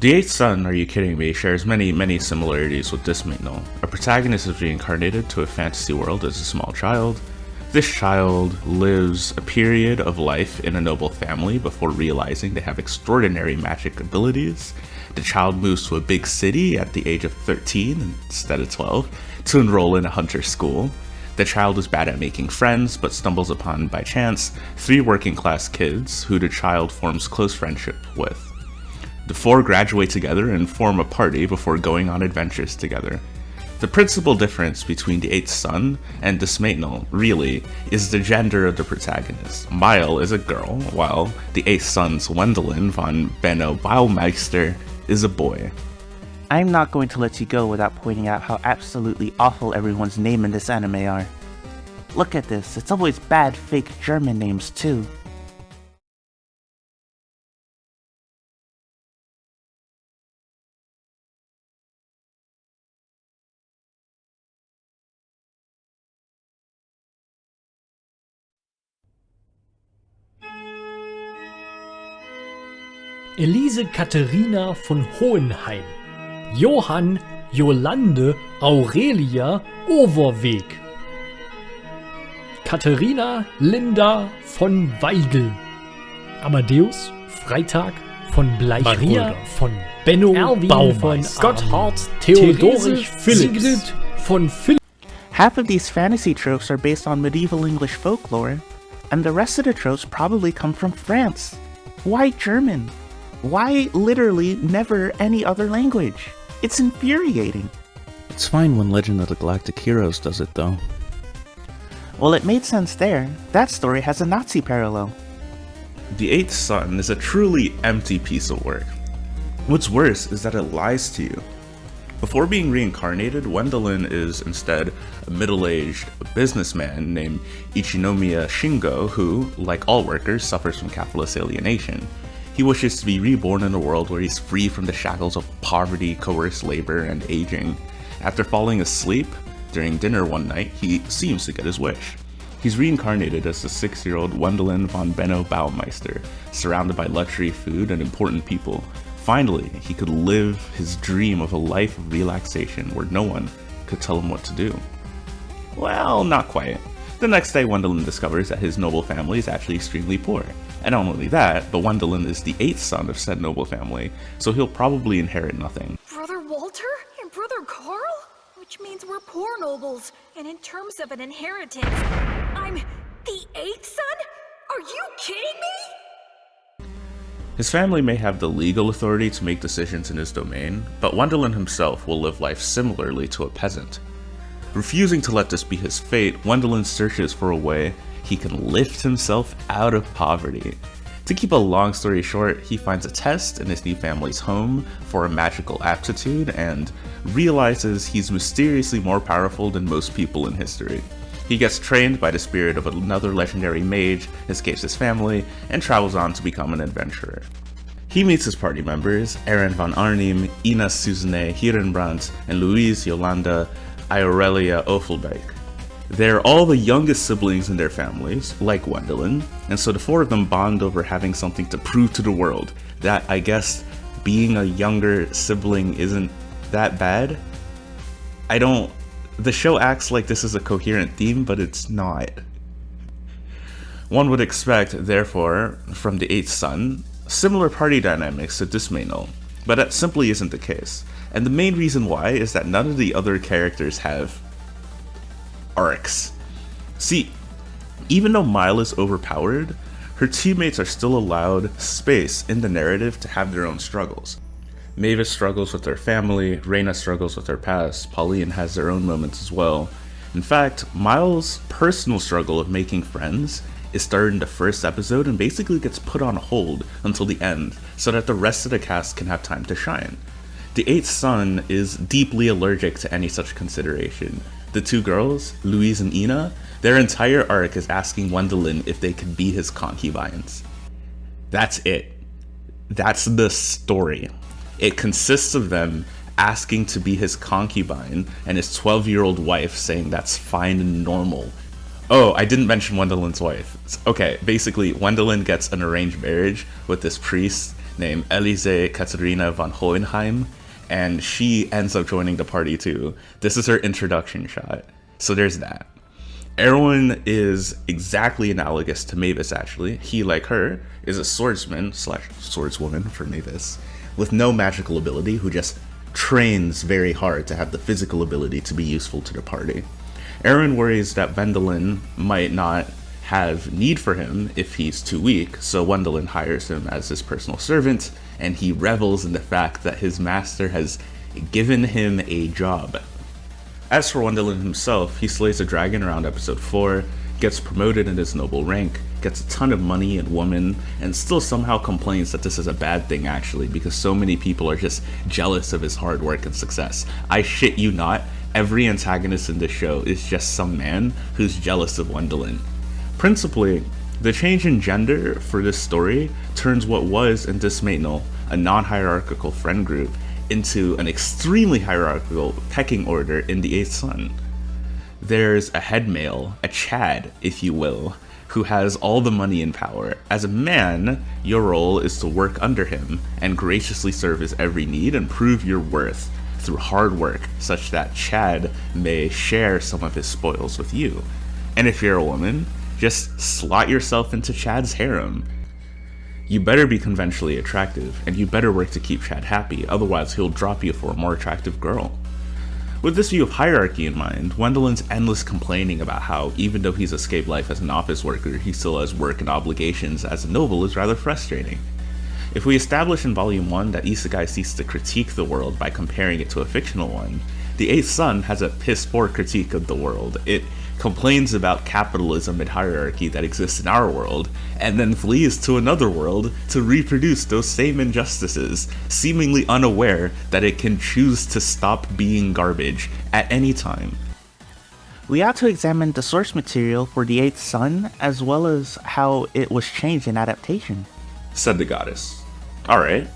The Eighth Son, Are You Kidding Me, shares many, many similarities with Dismantle. A protagonist is reincarnated to a fantasy world as a small child, this child lives a period of life in a noble family before realizing they have extraordinary magic abilities. The child moves to a big city at the age of 13 instead of 12 to enroll in a hunter school. The child is bad at making friends, but stumbles upon, by chance, three working class kids who the child forms close friendship with. The four graduate together and form a party before going on adventures together. The principal difference between the Eighth Son and Dysmatenol, really, is the gender of the protagonist. Mile is a girl, while the Eighth Son's Wendelin von Benno Baumeister is a boy. I'm not going to let you go without pointing out how absolutely awful everyone's name in this anime are. Look at this, it's always bad fake German names too. Elise Katharina von Hohenheim, Johann Jolande Aurelia Overweg, Katharina Linda von Weigel, Amadeus Freitag von Bleichwolder, Maria von Benno Erwin Baumeister, von Gotthard Theodorich Philipps, Sigrid von Philipp. Half of these fantasy tropes are based on medieval English folklore, and the rest of the tropes probably come from France. Why German? Why literally never any other language? It's infuriating. It's fine when Legend of the Galactic Heroes does it, though. Well, it made sense there. That story has a Nazi parallel. The Eighth Son is a truly empty piece of work. What's worse is that it lies to you. Before being reincarnated, Wendelin is instead a middle-aged businessman named Ichinomiya Shingo who, like all workers, suffers from capitalist alienation. He wishes to be reborn in a world where he's free from the shackles of poverty, coerced labor, and aging. After falling asleep during dinner one night, he seems to get his wish. He's reincarnated as the six-year-old Wendelin von Benno Baumeister, surrounded by luxury food and important people. Finally, he could live his dream of a life of relaxation where no one could tell him what to do. Well, not quite. The next day, Wendelin discovers that his noble family is actually extremely poor. And not only that, but Wendelin is the eighth son of said noble family, so he'll probably inherit nothing. Brother Walter and Brother Carl? Which means we're poor nobles, and in terms of an inheritance, I'm the eighth son? Are you kidding me? His family may have the legal authority to make decisions in his domain, but Wendelin himself will live life similarly to a peasant. Refusing to let this be his fate, Wendelin searches for a way he can lift himself out of poverty. To keep a long story short, he finds a test in his new family's home for a magical aptitude and realizes he's mysteriously more powerful than most people in history. He gets trained by the spirit of another legendary mage, escapes his family, and travels on to become an adventurer. He meets his party members, Erwin von Arnim, Ina Susanne Hirenbrandt, and Louise Yolanda Aurelia Offelbeck. They're all the youngest siblings in their families, like Wendelin, and so the four of them bond over having something to prove to the world. That, I guess, being a younger sibling isn't that bad. I don't... The show acts like this is a coherent theme, but it's not. One would expect, therefore, from the Eighth Son, similar party dynamics to Dysmatenol, but that simply isn't the case. And the main reason why is that none of the other characters have arcs. See, even though Mile is overpowered, her teammates are still allowed space in the narrative to have their own struggles. Mavis struggles with her family, Reina struggles with her past, Pauline has their own moments as well. In fact, Miles' personal struggle of making friends is started in the first episode and basically gets put on hold until the end so that the rest of the cast can have time to shine. The Eighth Son is deeply allergic to any such consideration, the two girls, Louise and Ina, their entire arc is asking Wendelin if they could be his concubines. That's it. That's the story. It consists of them asking to be his concubine and his 12 year old wife saying that's fine and normal. Oh, I didn't mention Wendelin's wife. Okay, basically, Wendelin gets an arranged marriage with this priest named Elise Katharina von Hohenheim, and she ends up joining the party too. This is her introduction shot. So there's that. Erwin is exactly analogous to Mavis actually. He, like her, is a swordsman slash swordswoman for Mavis, with no magical ability who just trains very hard to have the physical ability to be useful to the party. Erwin worries that Wendelin might not have need for him if he's too weak, so Wendelin hires him as his personal servant, and he revels in the fact that his master has given him a job. As for Wendelin himself, he slays a dragon around episode 4, gets promoted in his noble rank, gets a ton of money and women, and still somehow complains that this is a bad thing actually because so many people are just jealous of his hard work and success. I shit you not, every antagonist in this show is just some man who's jealous of Wendelin. Principally, the change in gender for this story turns what was in Dysmatenal, a non-hierarchical friend group, into an extremely hierarchical pecking order in the Eighth Son there's a head male, a Chad, if you will, who has all the money and power. As a man, your role is to work under him and graciously serve his every need and prove your worth through hard work, such that Chad may share some of his spoils with you. And if you're a woman, just slot yourself into Chad's harem. You better be conventionally attractive, and you better work to keep Chad happy, otherwise he'll drop you for a more attractive girl. With this view of hierarchy in mind, Wendelin's endless complaining about how, even though he's escaped life as an office worker, he still has work and obligations as a noble is rather frustrating. If we establish in Volume 1 that Isekai seeks to critique the world by comparing it to a fictional one, the Eighth Son has a piss poor critique of the world. It complains about capitalism and hierarchy that exists in our world, and then flees to another world to reproduce those same injustices, seemingly unaware that it can choose to stop being garbage at any time. We ought to examine the source material for the Eighth Son, as well as how it was changed in adaptation, said the goddess. Alright,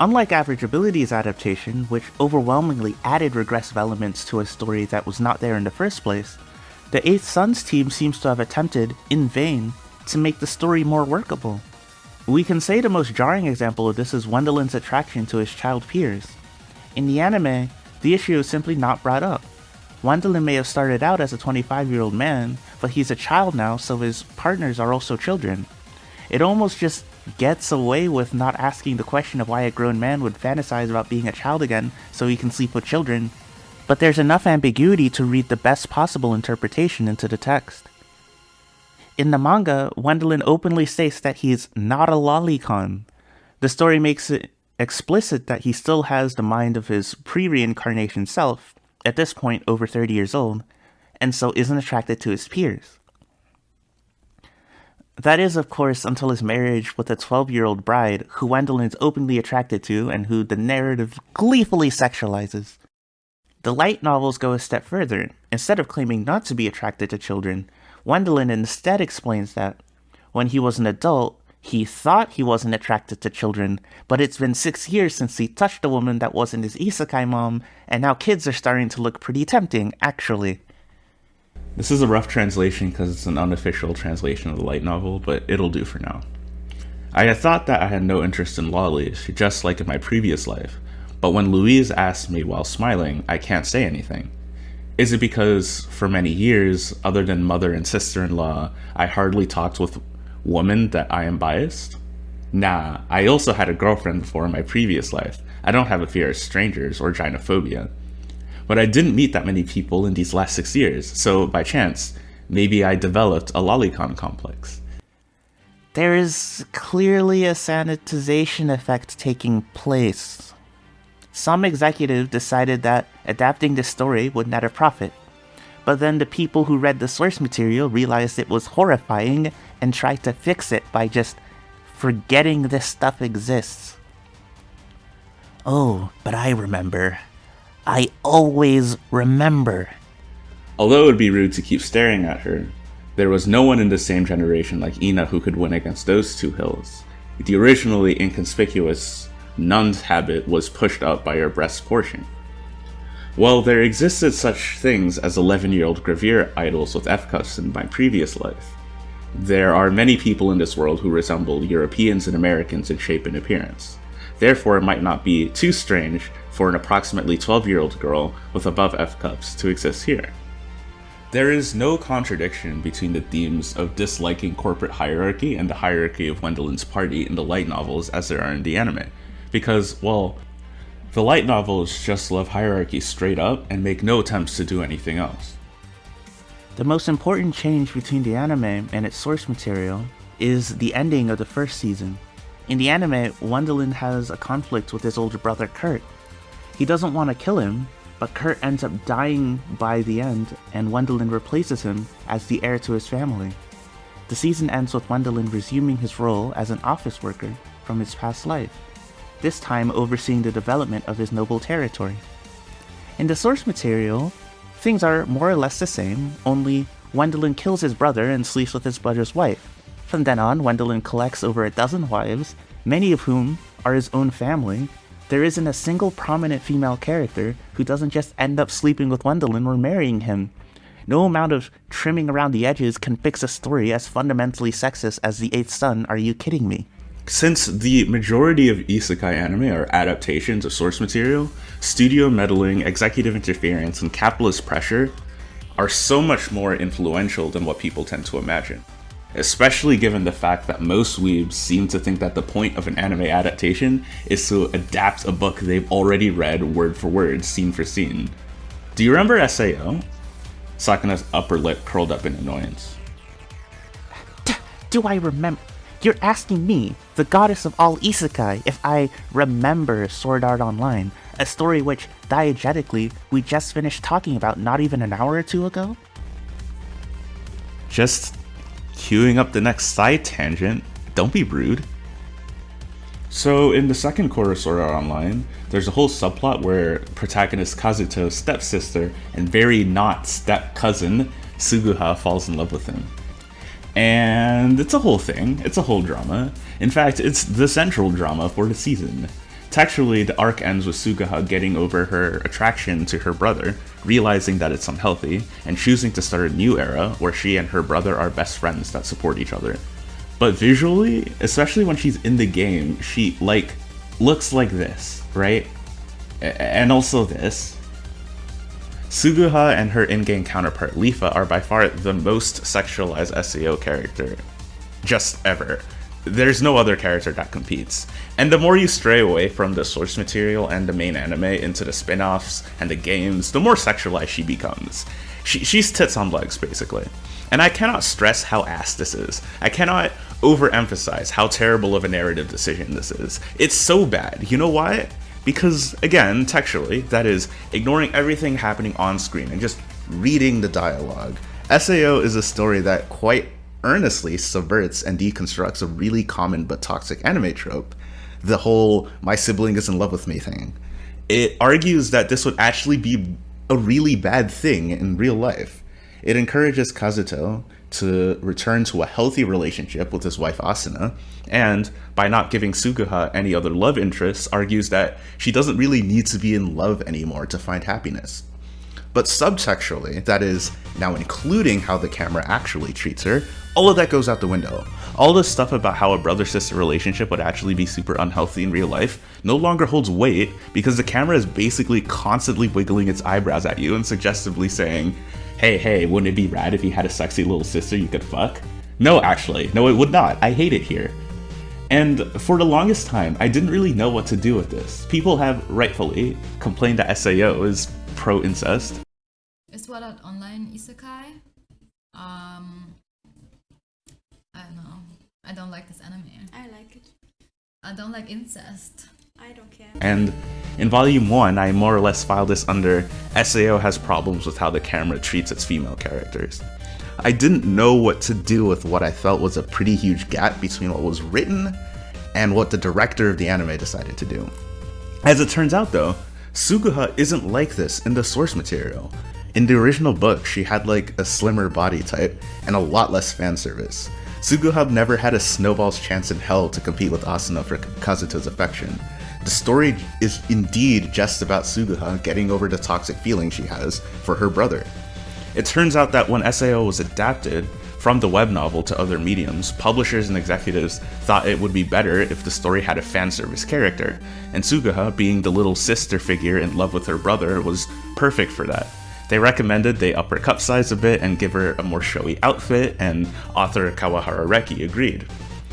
Unlike Average Abilities adaptation, which overwhelmingly added regressive elements to a story that was not there in the first place, the 8th Son's team seems to have attempted, in vain, to make the story more workable. We can say the most jarring example of this is Wendelin's attraction to his child peers. In the anime, the issue is simply not brought up. Wendelin may have started out as a 25 year old man, but he's a child now, so his partners are also children. It almost just gets away with not asking the question of why a grown man would fantasize about being a child again so he can sleep with children, but there's enough ambiguity to read the best possible interpretation into the text. In the manga, Wendelin openly states that he's not a lolicon. The story makes it explicit that he still has the mind of his pre-reincarnation self, at this point over 30 years old, and so isn't attracted to his peers. That is, of course, until his marriage with a 12 year old bride who Wendelin is openly attracted to and who the narrative gleefully sexualizes. The light novels go a step further. Instead of claiming not to be attracted to children, Wendelin instead explains that when he was an adult, he thought he wasn't attracted to children, but it's been six years since he touched a woman that wasn't his isekai mom, and now kids are starting to look pretty tempting, actually. This is a rough translation because it's an unofficial translation of the light novel, but it'll do for now. I had thought that I had no interest in lollies, just like in my previous life, but when Louise asked me while smiling, I can't say anything. Is it because, for many years, other than mother and sister-in-law, I hardly talked with women that I am biased? Nah, I also had a girlfriend before in my previous life. I don't have a fear of strangers or gynophobia. But I didn't meet that many people in these last six years, so by chance, maybe I developed a lolicon complex. There is clearly a sanitization effect taking place. Some executive decided that adapting the story would net a profit, but then the people who read the source material realized it was horrifying and tried to fix it by just forgetting this stuff exists. Oh, but I remember. I always remember. Although it would be rude to keep staring at her, there was no one in the same generation like Ina who could win against those two hills. The originally inconspicuous nun's habit was pushed up by her breast portion. While there existed such things as 11-year-old gravure idols with F-cups in my previous life, there are many people in this world who resemble Europeans and Americans in shape and appearance. Therefore, it might not be too strange for an approximately 12 year old girl with above F cups to exist here. There is no contradiction between the themes of disliking corporate hierarchy and the hierarchy of Wendelin's party in the light novels as there are in the anime, because, well, the light novels just love hierarchy straight up and make no attempts to do anything else. The most important change between the anime and its source material is the ending of the first season. In the anime, Wendelin has a conflict with his older brother Kurt, he doesn't want to kill him, but Kurt ends up dying by the end, and Wendelin replaces him as the heir to his family. The season ends with Wendelin resuming his role as an office worker from his past life, this time overseeing the development of his noble territory. In the source material, things are more or less the same, only Wendelin kills his brother and sleeps with his brother's wife. From then on, Wendelin collects over a dozen wives, many of whom are his own family. There isn't a single prominent female character who doesn't just end up sleeping with Wendelin or marrying him. No amount of trimming around the edges can fix a story as fundamentally sexist as The Eighth Son, are you kidding me? Since the majority of isekai anime are adaptations of source material, studio meddling, executive interference, and capitalist pressure are so much more influential than what people tend to imagine. Especially given the fact that most weebs seem to think that the point of an anime adaptation is to adapt a book they've already read word for word, scene for scene. Do you remember SAO? Sakana's upper lip curled up in annoyance. Do I remember? You're asking me, the goddess of all isekai, if I remember Sword Art Online, a story which, diegetically, we just finished talking about not even an hour or two ago? Just queuing up the next side tangent. Don't be rude. So in the second quarter Art Online, there's a whole subplot where protagonist Kazuto's stepsister and very not step cousin Suguha falls in love with him. And it's a whole thing, it's a whole drama. In fact, it's the central drama for the season. Textually, the arc ends with Suguha getting over her attraction to her brother, realizing that it's unhealthy, and choosing to start a new era where she and her brother are best friends that support each other. But visually, especially when she's in the game, she like looks like this, right? And also this. Suguha and her in-game counterpart Leafa are by far the most sexualized SAO character just ever. There's no other character that competes. And the more you stray away from the source material and the main anime into the spin-offs and the games, the more sexualized she becomes. She, she's tits on legs, basically. And I cannot stress how ass this is. I cannot overemphasize how terrible of a narrative decision this is. It's so bad. You know why? Because, again, textually, that is, ignoring everything happening on screen and just reading the dialogue. SAO is a story that quite earnestly subverts and deconstructs a really common but toxic anime trope the whole my sibling is in love with me thing. It argues that this would actually be a really bad thing in real life. It encourages Kazuto to return to a healthy relationship with his wife Asuna, and by not giving Suguha any other love interests, argues that she doesn't really need to be in love anymore to find happiness. But subtextually, that is, now including how the camera actually treats her, all of that goes out the window. All this stuff about how a brother-sister relationship would actually be super unhealthy in real life no longer holds weight because the camera is basically constantly wiggling its eyebrows at you and suggestively saying, hey, hey, wouldn't it be rad if you had a sexy little sister you could fuck? No, actually, no it would not. I hate it here. And for the longest time, I didn't really know what to do with this. People have rightfully complained that SAO is pro-incest. Is Sword Art Online isekai? Um, I don't know. I don't like this anime. I like it. I don't like incest. I don't care. And in volume 1, I more or less filed this under SAO has problems with how the camera treats its female characters. I didn't know what to do with what I felt was a pretty huge gap between what was written and what the director of the anime decided to do. As it turns out though, Suguha isn't like this in the source material. In the original book, she had like a slimmer body type and a lot less fan service. Suguha never had a snowball's chance in hell to compete with Asuna for Kazuto's affection. The story is indeed just about Suguha getting over the toxic feeling she has for her brother. It turns out that when SAO was adapted from the web novel to other mediums, publishers and executives thought it would be better if the story had a fan service character, and Suguha, being the little sister figure in love with her brother, was perfect for that. They recommended they up her cup size a bit and give her a more showy outfit, and author Kawahara Reki agreed.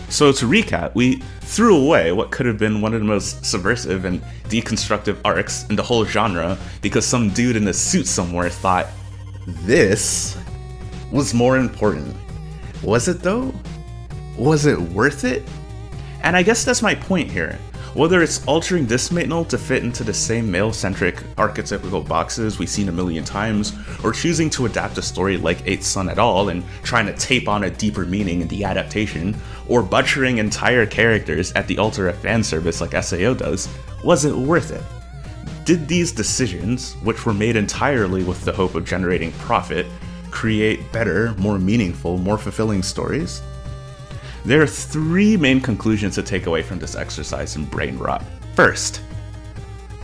So to recap, we threw away what could have been one of the most subversive and deconstructive arcs in the whole genre because some dude in a suit somewhere thought, this was more important. Was it though? Was it worth it? And I guess that's my point here. Whether it's altering this male to fit into the same male-centric archetypical boxes we've seen a million times, or choosing to adapt a story like 8th Son at all and trying to tape on a deeper meaning in the adaptation, or butchering entire characters at the altar of fan service like SAO does, was it worth it? Did these decisions, which were made entirely with the hope of generating profit, create better, more meaningful, more fulfilling stories? There are three main conclusions to take away from this exercise in brain rot. First,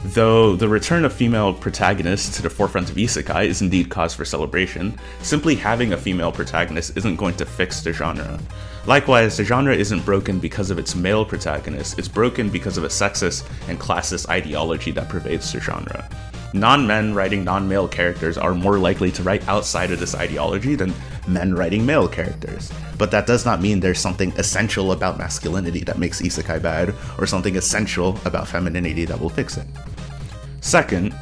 though the return of female protagonists to the forefront of isekai is indeed cause for celebration, simply having a female protagonist isn't going to fix the genre. Likewise, the genre isn't broken because of its male protagonist, it's broken because of a sexist and classist ideology that pervades the genre. Non-men writing non-male characters are more likely to write outside of this ideology than men writing male characters. But that does not mean there's something essential about masculinity that makes isekai bad, or something essential about femininity that will fix it. Second,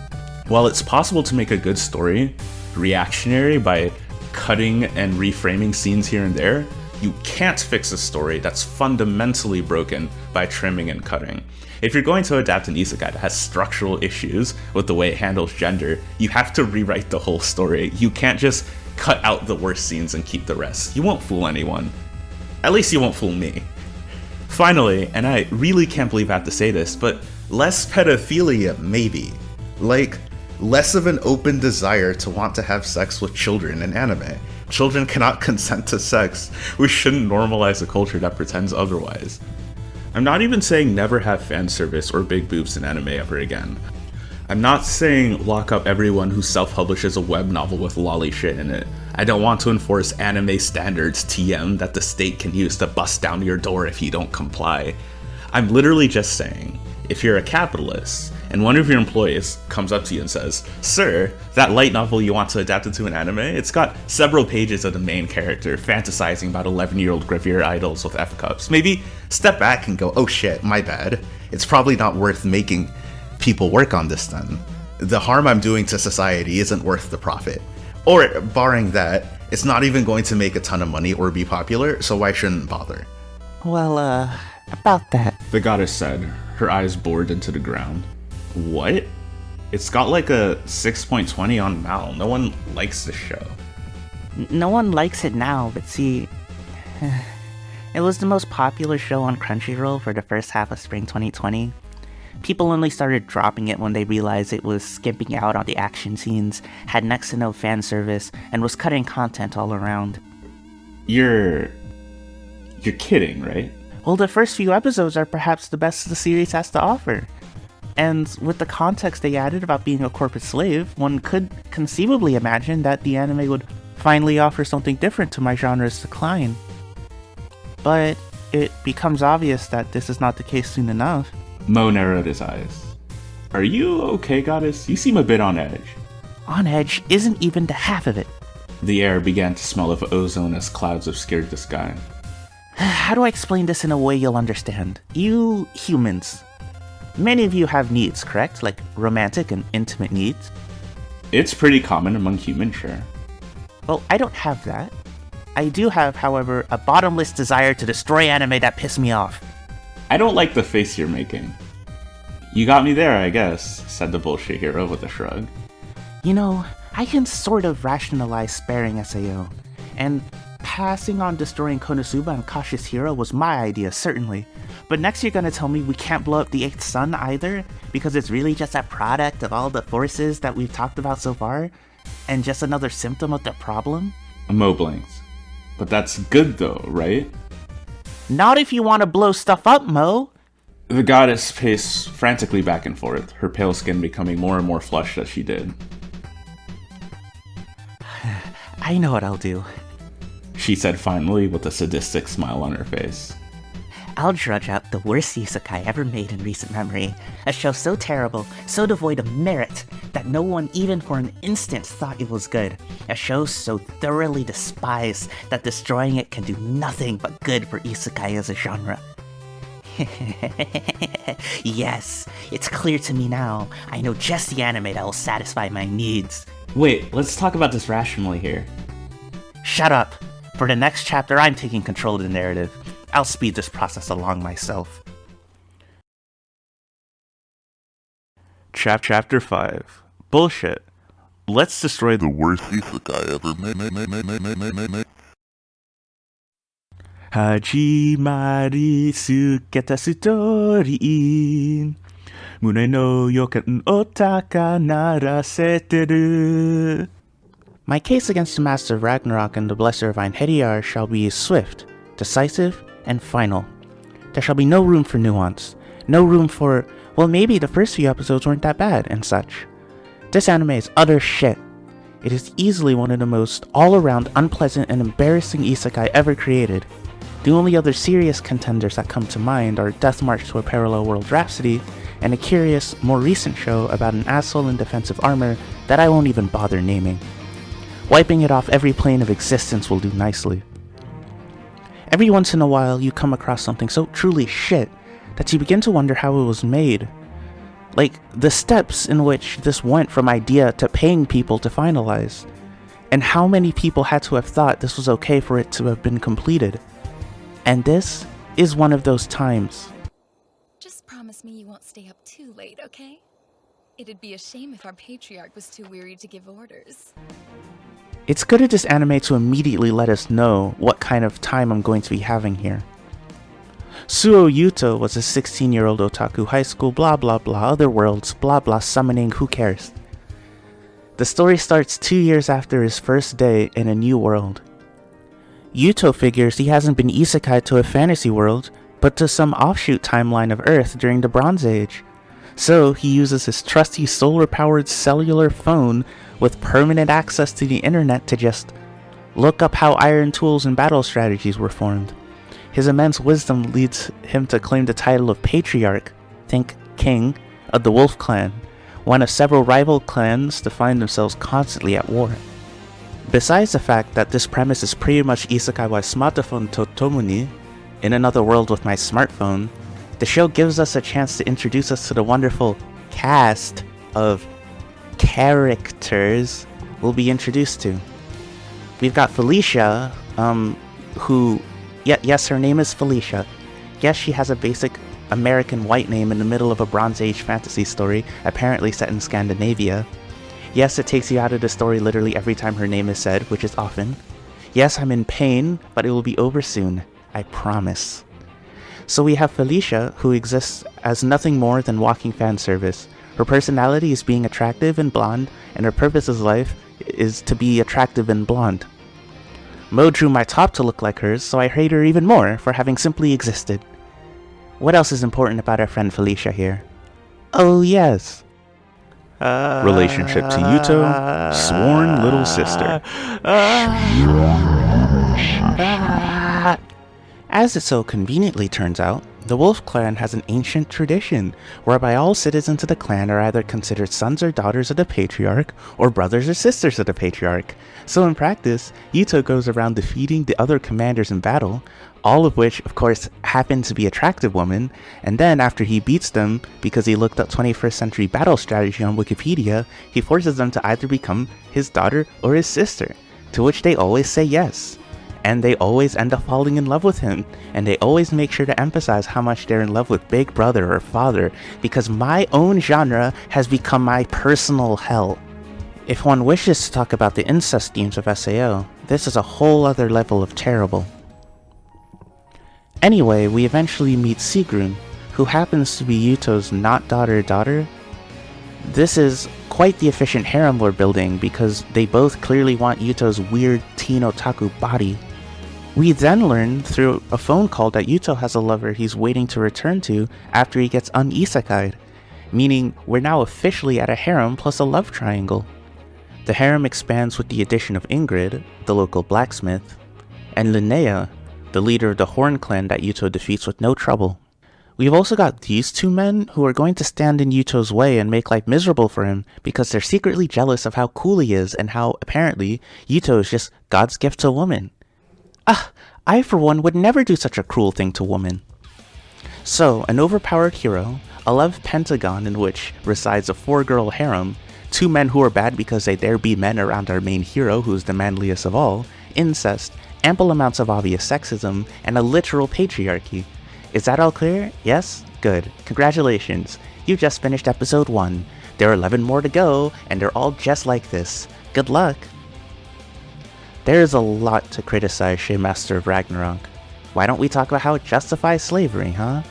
while it's possible to make a good story reactionary by cutting and reframing scenes here and there, you can't fix a story that's fundamentally broken by trimming and cutting. If you're going to adapt an isekai that has structural issues with the way it handles gender, you have to rewrite the whole story. You can't just cut out the worst scenes and keep the rest. You won't fool anyone. At least you won't fool me. Finally, and I really can't believe I have to say this, but less pedophilia, maybe. Like, less of an open desire to want to have sex with children in anime. Children cannot consent to sex. We shouldn't normalize a culture that pretends otherwise. I'm not even saying never have fan service or big boobs in anime ever again. I'm not saying lock up everyone who self-publishes a web novel with lolly shit in it. I don't want to enforce anime standards TM that the state can use to bust down your door if you don't comply. I'm literally just saying, if you're a capitalist, and one of your employees comes up to you and says, Sir, that light novel you want to adapt into an anime, it's got several pages of the main character fantasizing about 11-year-old gravure idols with F-cups. Maybe step back and go, oh shit, my bad. It's probably not worth making people work on this then. The harm I'm doing to society isn't worth the profit. Or, barring that, it's not even going to make a ton of money or be popular, so why shouldn't bother? Well, uh, about that. The goddess said, her eyes bored into the ground. What? It's got like a 6.20 on Mal. No one likes the show. No one likes it now, but see, it was the most popular show on Crunchyroll for the first half of spring 2020. People only started dropping it when they realized it was skimping out on the action scenes, had next to no fan service, and was cutting content all around. You're. You're kidding, right? Well, the first few episodes are perhaps the best the series has to offer. And with the context they added about being a corporate slave, one could conceivably imagine that the anime would finally offer something different to my genre's decline. But it becomes obvious that this is not the case soon enough. Mo narrowed his eyes. Are you okay, Goddess? You seem a bit on edge. On edge isn't even the half of it. The air began to smell of ozone as clouds obscured the sky. How do I explain this in a way you'll understand? You humans. Many of you have needs, correct? Like romantic and intimate needs? It's pretty common among humans, sure. Well, I don't have that. I do have, however, a bottomless desire to destroy anime that piss me off. I don't like the face you're making. You got me there, I guess, said the bullshit hero with a shrug. You know, I can sort of rationalize sparing SAO, and passing on destroying Konosuba and Cautious Hero was my idea, certainly. But next you're gonna tell me we can't blow up the 8th son either, because it's really just a product of all the forces that we've talked about so far, and just another symptom of the problem? Mo blinks. But that's good though, right? Not if you want to blow stuff up, Mo. The goddess paced frantically back and forth, her pale skin becoming more and more flushed as she did. I know what I'll do, she said finally with a sadistic smile on her face. I'll drudge up the worst isekai ever made in recent memory. A show so terrible, so devoid of merit, that no one even for an instant thought it was good. A show so thoroughly despised that destroying it can do nothing but good for isekai as a genre. yes, it's clear to me now. I know just the anime that will satisfy my needs. Wait, let's talk about this rationally here. Shut up. For the next chapter, I'm taking control of the narrative. I'll speed this process along myself. Chap Chapter 5 Bullshit. Let's destroy the worst isekai ever made. made, made, made, made, made, made, made. 始まりすけたストーリー胸の予感を高鳴らせてる My case against the Master of Ragnarok and the Blesser of Einherjar shall be swift, decisive, and final. There shall be no room for nuance, no room for, well maybe the first few episodes weren't that bad, and such. This anime is utter shit. It is easily one of the most all-around unpleasant and embarrassing isekai ever created. The only other serious contenders that come to mind are Death March to a Parallel World Rhapsody, and a curious, more recent show about an asshole in defensive armor that I won't even bother naming. Wiping it off every plane of existence will do nicely. Every once in a while, you come across something so truly shit that you begin to wonder how it was made. Like, the steps in which this went from idea to paying people to finalize. And how many people had to have thought this was okay for it to have been completed. And this is one of those times. Just promise me you won't stay up too late, okay? It'd be a shame if our patriarch was too weary to give orders. It's good of this anime to immediately let us know what kind of time I'm going to be having here. Suo Yuto was a 16 year old otaku high school blah blah blah other worlds blah blah summoning who cares. The story starts two years after his first day in a new world. Yuto figures he hasn't been isekai to a fantasy world, but to some offshoot timeline of Earth during the Bronze Age. So he uses his trusty solar powered cellular phone with permanent access to the internet to just look up how iron tools and battle strategies were formed. His immense wisdom leads him to claim the title of Patriarch, think King, of the Wolf Clan, one of several rival clans to find themselves constantly at war. Besides the fact that this premise is pretty much Isekai wa Smartphone to Tomo ni, in another world with my smartphone, the show gives us a chance to introduce us to the wonderful cast of characters we'll be introduced to. We've got Felicia, um, who, yeah, yes, her name is Felicia. Yes, she has a basic American white name in the middle of a Bronze Age fantasy story, apparently set in Scandinavia. Yes, it takes you out of the story literally every time her name is said, which is often. Yes, I'm in pain, but it will be over soon. I promise. So we have Felicia, who exists as nothing more than walking fan service. Her personality is being attractive and blonde, and her purpose in life is to be attractive and blonde. Mo drew my top to look like hers, so I hate her even more for having simply existed. What else is important about our friend Felicia here? Oh yes. Relationship to Yuto, sworn little sister. As it so conveniently turns out, the Wolf Clan has an ancient tradition whereby all citizens of the clan are either considered sons or daughters of the patriarch or brothers or sisters of the patriarch. So in practice, Yuto goes around defeating the other commanders in battle, all of which of course happen to be attractive women, and then after he beats them because he looked up 21st century battle strategy on Wikipedia, he forces them to either become his daughter or his sister, to which they always say yes and they always end up falling in love with him, and they always make sure to emphasize how much they're in love with Big Brother or Father, because my own genre has become my personal hell. If one wishes to talk about the incest themes of SAO, this is a whole other level of terrible. Anyway, we eventually meet Sigrun, who happens to be Yuto's not daughter daughter. This is quite the efficient harem we're building because they both clearly want Yuto's weird teen otaku body. We then learn through a phone call that Yuto has a lover he's waiting to return to after he gets unisekai'd, meaning we're now officially at a harem plus a love triangle. The harem expands with the addition of Ingrid, the local blacksmith, and Linnea, the leader of the Horn clan that Yuto defeats with no trouble. We've also got these two men who are going to stand in Yuto's way and make life miserable for him because they're secretly jealous of how cool he is and how, apparently, Yuto is just God's gift to woman. Ah, I for one would never do such a cruel thing to woman. So, an overpowered hero, a love pentagon in which resides a four-girl harem, two men who are bad because they dare be men around our main hero who's the manliest of all, incest, ample amounts of obvious sexism, and a literal patriarchy. Is that all clear? Yes? Good. Congratulations. You just finished episode 1. There are 11 more to go, and they're all just like this. Good luck! There is a lot to criticize Master of Ragnarok. Why don't we talk about how it justifies slavery, huh?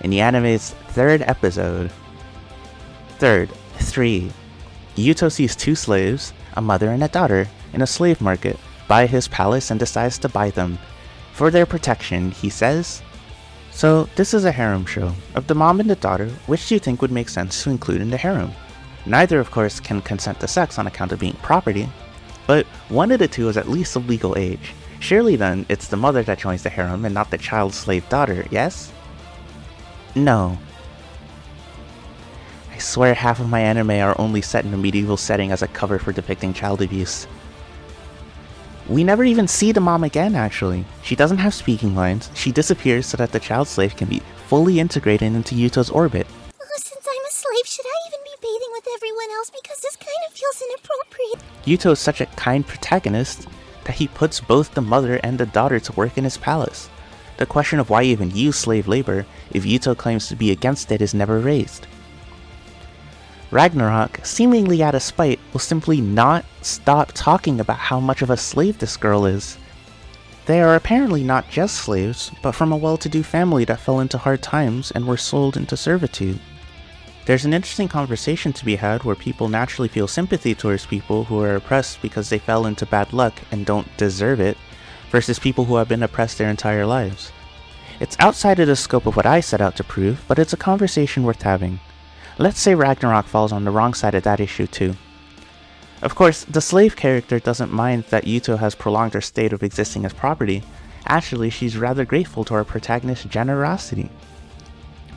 In the anime's third episode. Third, 3. Yuto sees two slaves, a mother and a daughter, in a slave market, by his palace and decides to buy them. For their protection, he says. So, this is a harem show. Of the mom and the daughter, which do you think would make sense to include in the harem? Neither, of course, can consent to sex on account of being property, but one of the two is at least of legal age. Surely then, it's the mother that joins the harem and not the child's slave daughter, yes? No. I swear half of my anime are only set in a medieval setting as a cover for depicting child abuse. We never even see the mom again, actually. She doesn't have speaking lines, she disappears so that the child slave can be fully integrated into Yuto's orbit. Yuto is such a kind protagonist that he puts both the mother and the daughter to work in his palace. The question of why even use slave labor if Yuto claims to be against it is never raised. Ragnarok, seemingly out of spite, will simply not stop talking about how much of a slave this girl is. They are apparently not just slaves, but from a well-to-do family that fell into hard times and were sold into servitude. There's an interesting conversation to be had where people naturally feel sympathy towards people who are oppressed because they fell into bad luck and don't deserve it, versus people who have been oppressed their entire lives. It's outside of the scope of what I set out to prove, but it's a conversation worth having. Let's say Ragnarok falls on the wrong side of that issue too. Of course, the slave character doesn't mind that Yuto has prolonged her state of existing as property. Actually, she's rather grateful to our protagonist's generosity.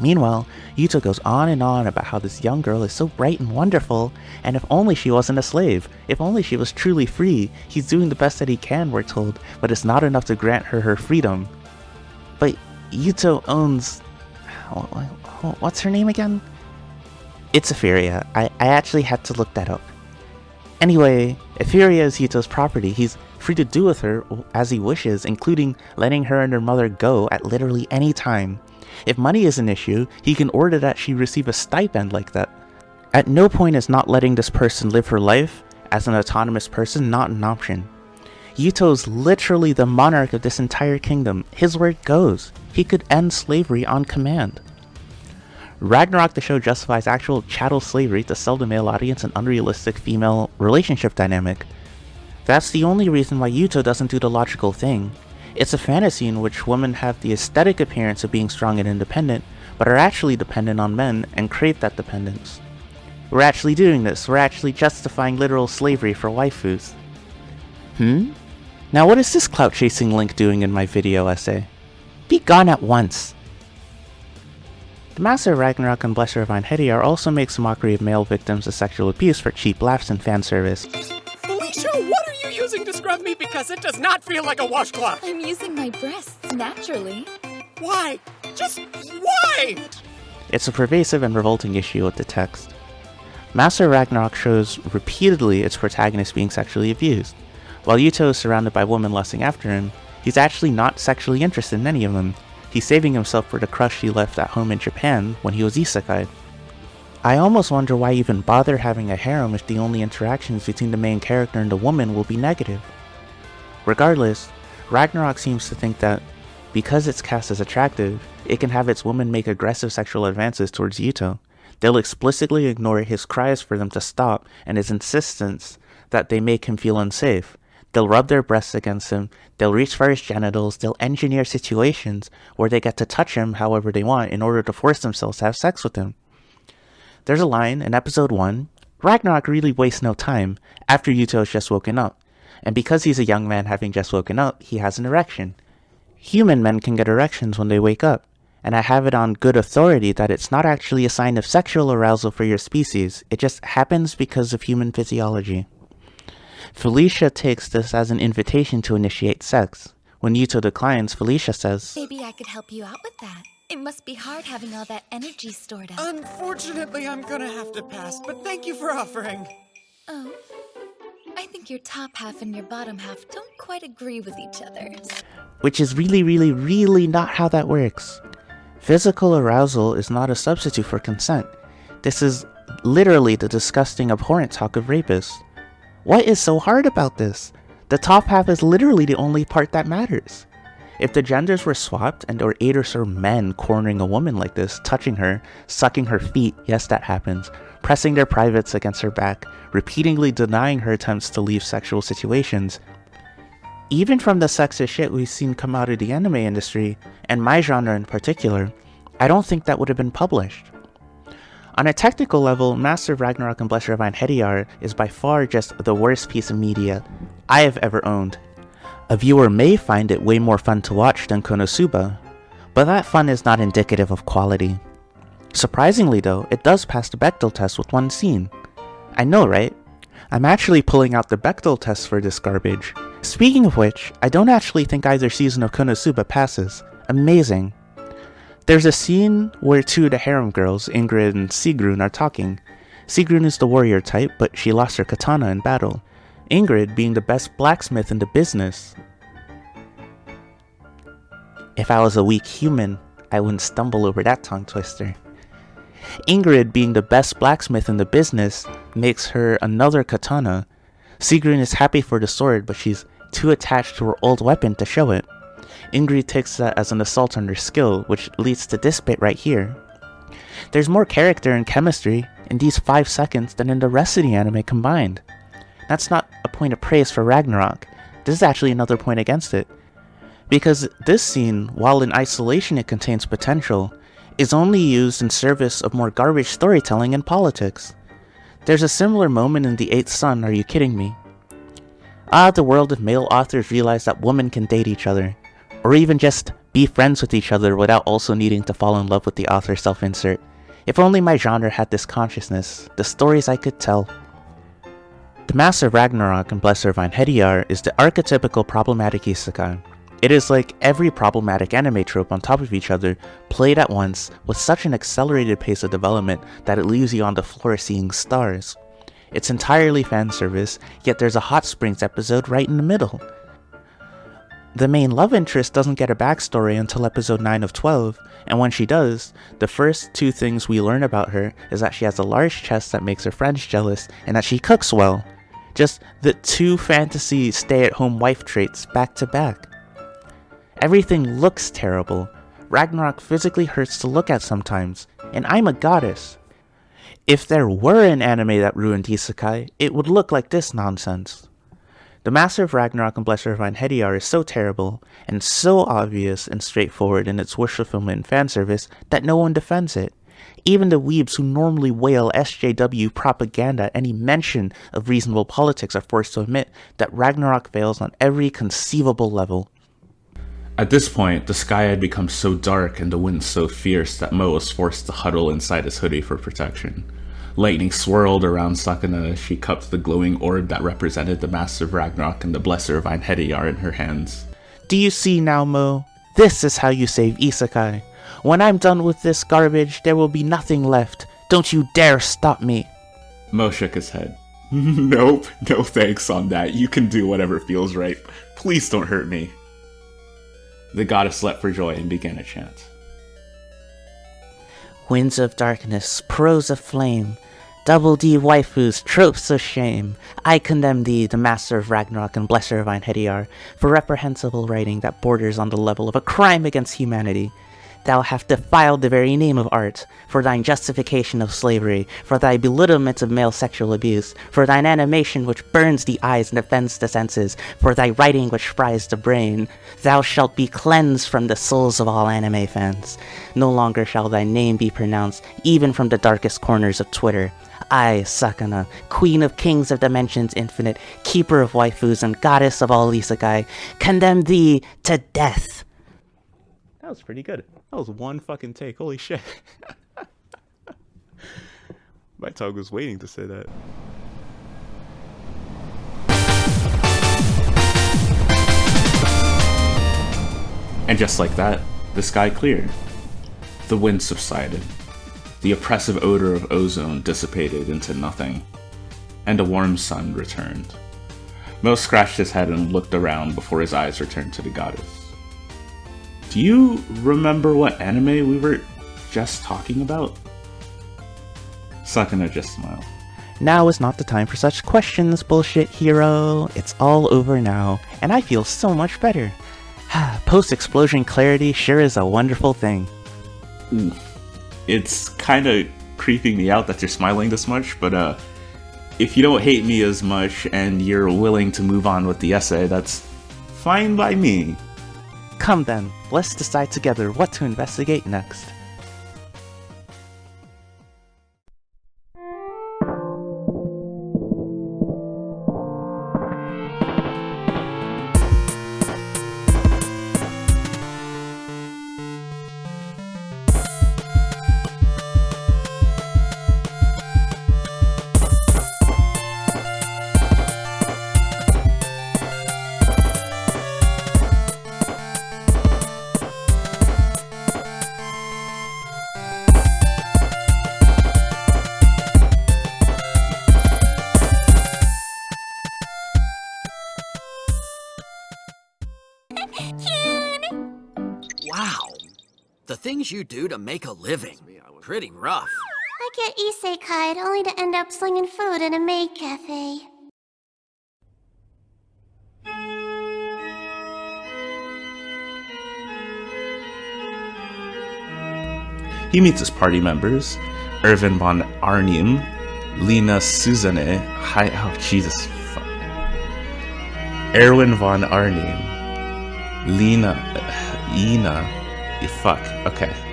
Meanwhile, Yuto goes on and on about how this young girl is so bright and wonderful, and if only she wasn't a slave, if only she was truly free, he's doing the best that he can, we're told, but it's not enough to grant her her freedom. But Yuto owns... what's her name again? It's Etheria. I, I actually had to look that up. Anyway, Etheria is Yuto's property. He's free to do with her as he wishes, including letting her and her mother go at literally any time. If money is an issue, he can order that she receive a stipend like that. At no point is not letting this person live her life as an autonomous person not an option. Yuto is literally the monarch of this entire kingdom. His word goes. He could end slavery on command. Ragnarok the show justifies actual chattel slavery to sell the male audience an unrealistic female relationship dynamic. That's the only reason why Yuto doesn't do the logical thing. It's a fantasy in which women have the aesthetic appearance of being strong and independent, but are actually dependent on men and crave that dependence. We're actually doing this, we're actually justifying literal slavery for waifus. Hmm? Now what is this clout chasing link doing in my video essay? Be gone at once! The Master of Ragnarok and Blesser of Einherjar also makes mockery of male victims of sexual abuse for cheap laughs and fan service. Felicia, what are you using to scrub me because it does not feel like a washcloth? I'm using my breasts naturally. Why? Just why? It's a pervasive and revolting issue with the text. Master Ragnarok shows repeatedly its protagonist being sexually abused. While Yuto is surrounded by women lusting after him, he's actually not sexually interested in any of them. He's saving himself for the crush he left at home in Japan when he was isekai. I almost wonder why even bother having a harem if the only interactions between the main character and the woman will be negative. Regardless, Ragnarok seems to think that, because it's cast as attractive, it can have its women make aggressive sexual advances towards Yuto. They'll explicitly ignore his cries for them to stop and his insistence that they make him feel unsafe. They'll rub their breasts against him, they'll reach for his genitals, they'll engineer situations where they get to touch him however they want in order to force themselves to have sex with him. There's a line in episode 1 Ragnarok really wastes no time after Yuto has just woken up, and because he's a young man having just woken up, he has an erection. Human men can get erections when they wake up, and I have it on good authority that it's not actually a sign of sexual arousal for your species, it just happens because of human physiology. Felicia takes this as an invitation to initiate sex. When Yuto declines, Felicia says, Maybe I could help you out with that. It must be hard having all that energy stored up. Unfortunately, I'm gonna have to pass, but thank you for offering. Oh. I think your top half and your bottom half don't quite agree with each other. Which is really, really, really not how that works. Physical arousal is not a substitute for consent. This is literally the disgusting, abhorrent talk of rapists. What is so hard about this? The top half is literally the only part that matters. If the genders were swapped and were eight or so men cornering a woman like this, touching her, sucking her feet, yes that happens, pressing their privates against her back, repeatedly denying her attempts to leave sexual situations, even from the sexist shit we've seen come out of the anime industry, and my genre in particular, I don't think that would have been published. On a technical level, Master Ragnarok and Blesser of Einherjar is by far just the worst piece of media I have ever owned. A viewer may find it way more fun to watch than Konosuba, but that fun is not indicative of quality. Surprisingly though, it does pass the Bechdel test with one scene. I know, right? I'm actually pulling out the Bechdel test for this garbage. Speaking of which, I don't actually think either season of Konosuba passes. Amazing. There's a scene where two of the harem girls, Ingrid and Sigrun, are talking. Sigrun is the warrior type, but she lost her katana in battle. Ingrid being the best blacksmith in the business. If I was a weak human, I wouldn't stumble over that tongue twister. Ingrid being the best blacksmith in the business makes her another katana. Sigrun is happy for the sword, but she's too attached to her old weapon to show it. Ingrid takes that as an assault on her skill, which leads to this bit right here. There's more character and chemistry in these 5 seconds than in the rest of the anime combined. That's not a point of praise for Ragnarok, this is actually another point against it. Because this scene, while in isolation it contains potential, is only used in service of more garbage storytelling and politics. There's a similar moment in The Eighth Son, are you kidding me? Ah, the world if male authors realize that women can date each other, or even just be friends with each other without also needing to fall in love with the author self-insert. If only my genre had this consciousness, the stories I could tell. The Master Ragnarok and Blesser of Einherjar is the archetypical problematic isekai, it is like every problematic anime trope on top of each other, played at once with such an accelerated pace of development that it leaves you on the floor seeing stars. It's entirely fan service, yet there's a Hot Springs episode right in the middle. The main love interest doesn't get a backstory until episode 9 of 12, and when she does, the first two things we learn about her is that she has a large chest that makes her friends jealous, and that she cooks well. Just the two fantasy stay-at-home wife traits back to back. Everything looks terrible. Ragnarok physically hurts to look at sometimes, and I'm a goddess. If there were an anime that ruined isekai, it would look like this nonsense. The Master of Ragnarok and Blesser of Einherjar is so terrible, and so obvious and straightforward in its wish fulfillment and fan service that no one defends it. Even the weebs who normally wail SJW propaganda at any mention of reasonable politics are forced to admit that Ragnarok fails on every conceivable level. At this point, the sky had become so dark and the wind so fierce that Mo was forced to huddle inside his hoodie for protection. Lightning swirled around Sakana as she cupped the glowing orb that represented the Master of Ragnarok and the Blesser of Einherjar in her hands. Do you see now, Mo? This is how you save Isekai. When I'm done with this garbage, there will be nothing left. Don't you dare stop me. Mo shook his head. nope, no thanks on that. You can do whatever feels right. Please don't hurt me. The goddess leapt for joy and began a chant. Winds of darkness, prose of flame, double D waifus, tropes of shame. I condemn thee, the master of Ragnarok and blesser of Einherjar, for reprehensible writing that borders on the level of a crime against humanity. Thou hast defiled the very name of art, for thine justification of slavery, for thy belittlement of male sexual abuse, for thine animation which burns the eyes and offends the senses, for thy writing which fries the brain. Thou shalt be cleansed from the souls of all anime fans. No longer shall thy name be pronounced, even from the darkest corners of Twitter. I, Sakana, queen of kings of dimensions infinite, keeper of waifus, and goddess of all isekai, condemn thee to death. That was pretty good. That was one fucking take. Holy shit. My tongue was waiting to say that. And just like that, the sky cleared. The wind subsided. The oppressive odor of ozone dissipated into nothing. And a warm sun returned. Mo scratched his head and looked around before his eyes returned to the goddess. Do you remember what anime we were just talking about? Sakana just smiled. Now is not the time for such questions, bullshit hero. It's all over now, and I feel so much better. Post-explosion clarity sure is a wonderful thing. It's kind of creeping me out that you're smiling this much, but uh, if you don't hate me as much and you're willing to move on with the essay, that's fine by me. Come then, let's decide together what to investigate next. Do to make a living. Pretty rough. I get isekai only to end up slinging food in a maid cafe. He meets his party members, Irvin von Arnim, Lena Susanne, hi, oh Jesus, fuck. Erwin von Arnim, Lena, Ina, eh, fuck, okay.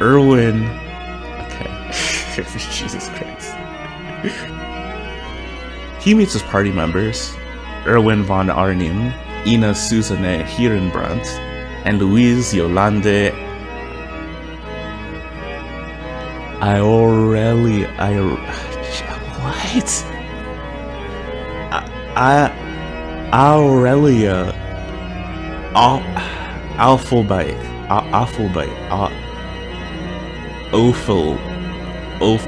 Erwin, okay, Jesus Christ. he meets his party members, Erwin von Arnim, Ina Susanne Hierenbrandt, and Louise Yolande Iorelli. I. What? I. I Aurelia. Al. Alphabet. Alphabet. Ophel. Oph.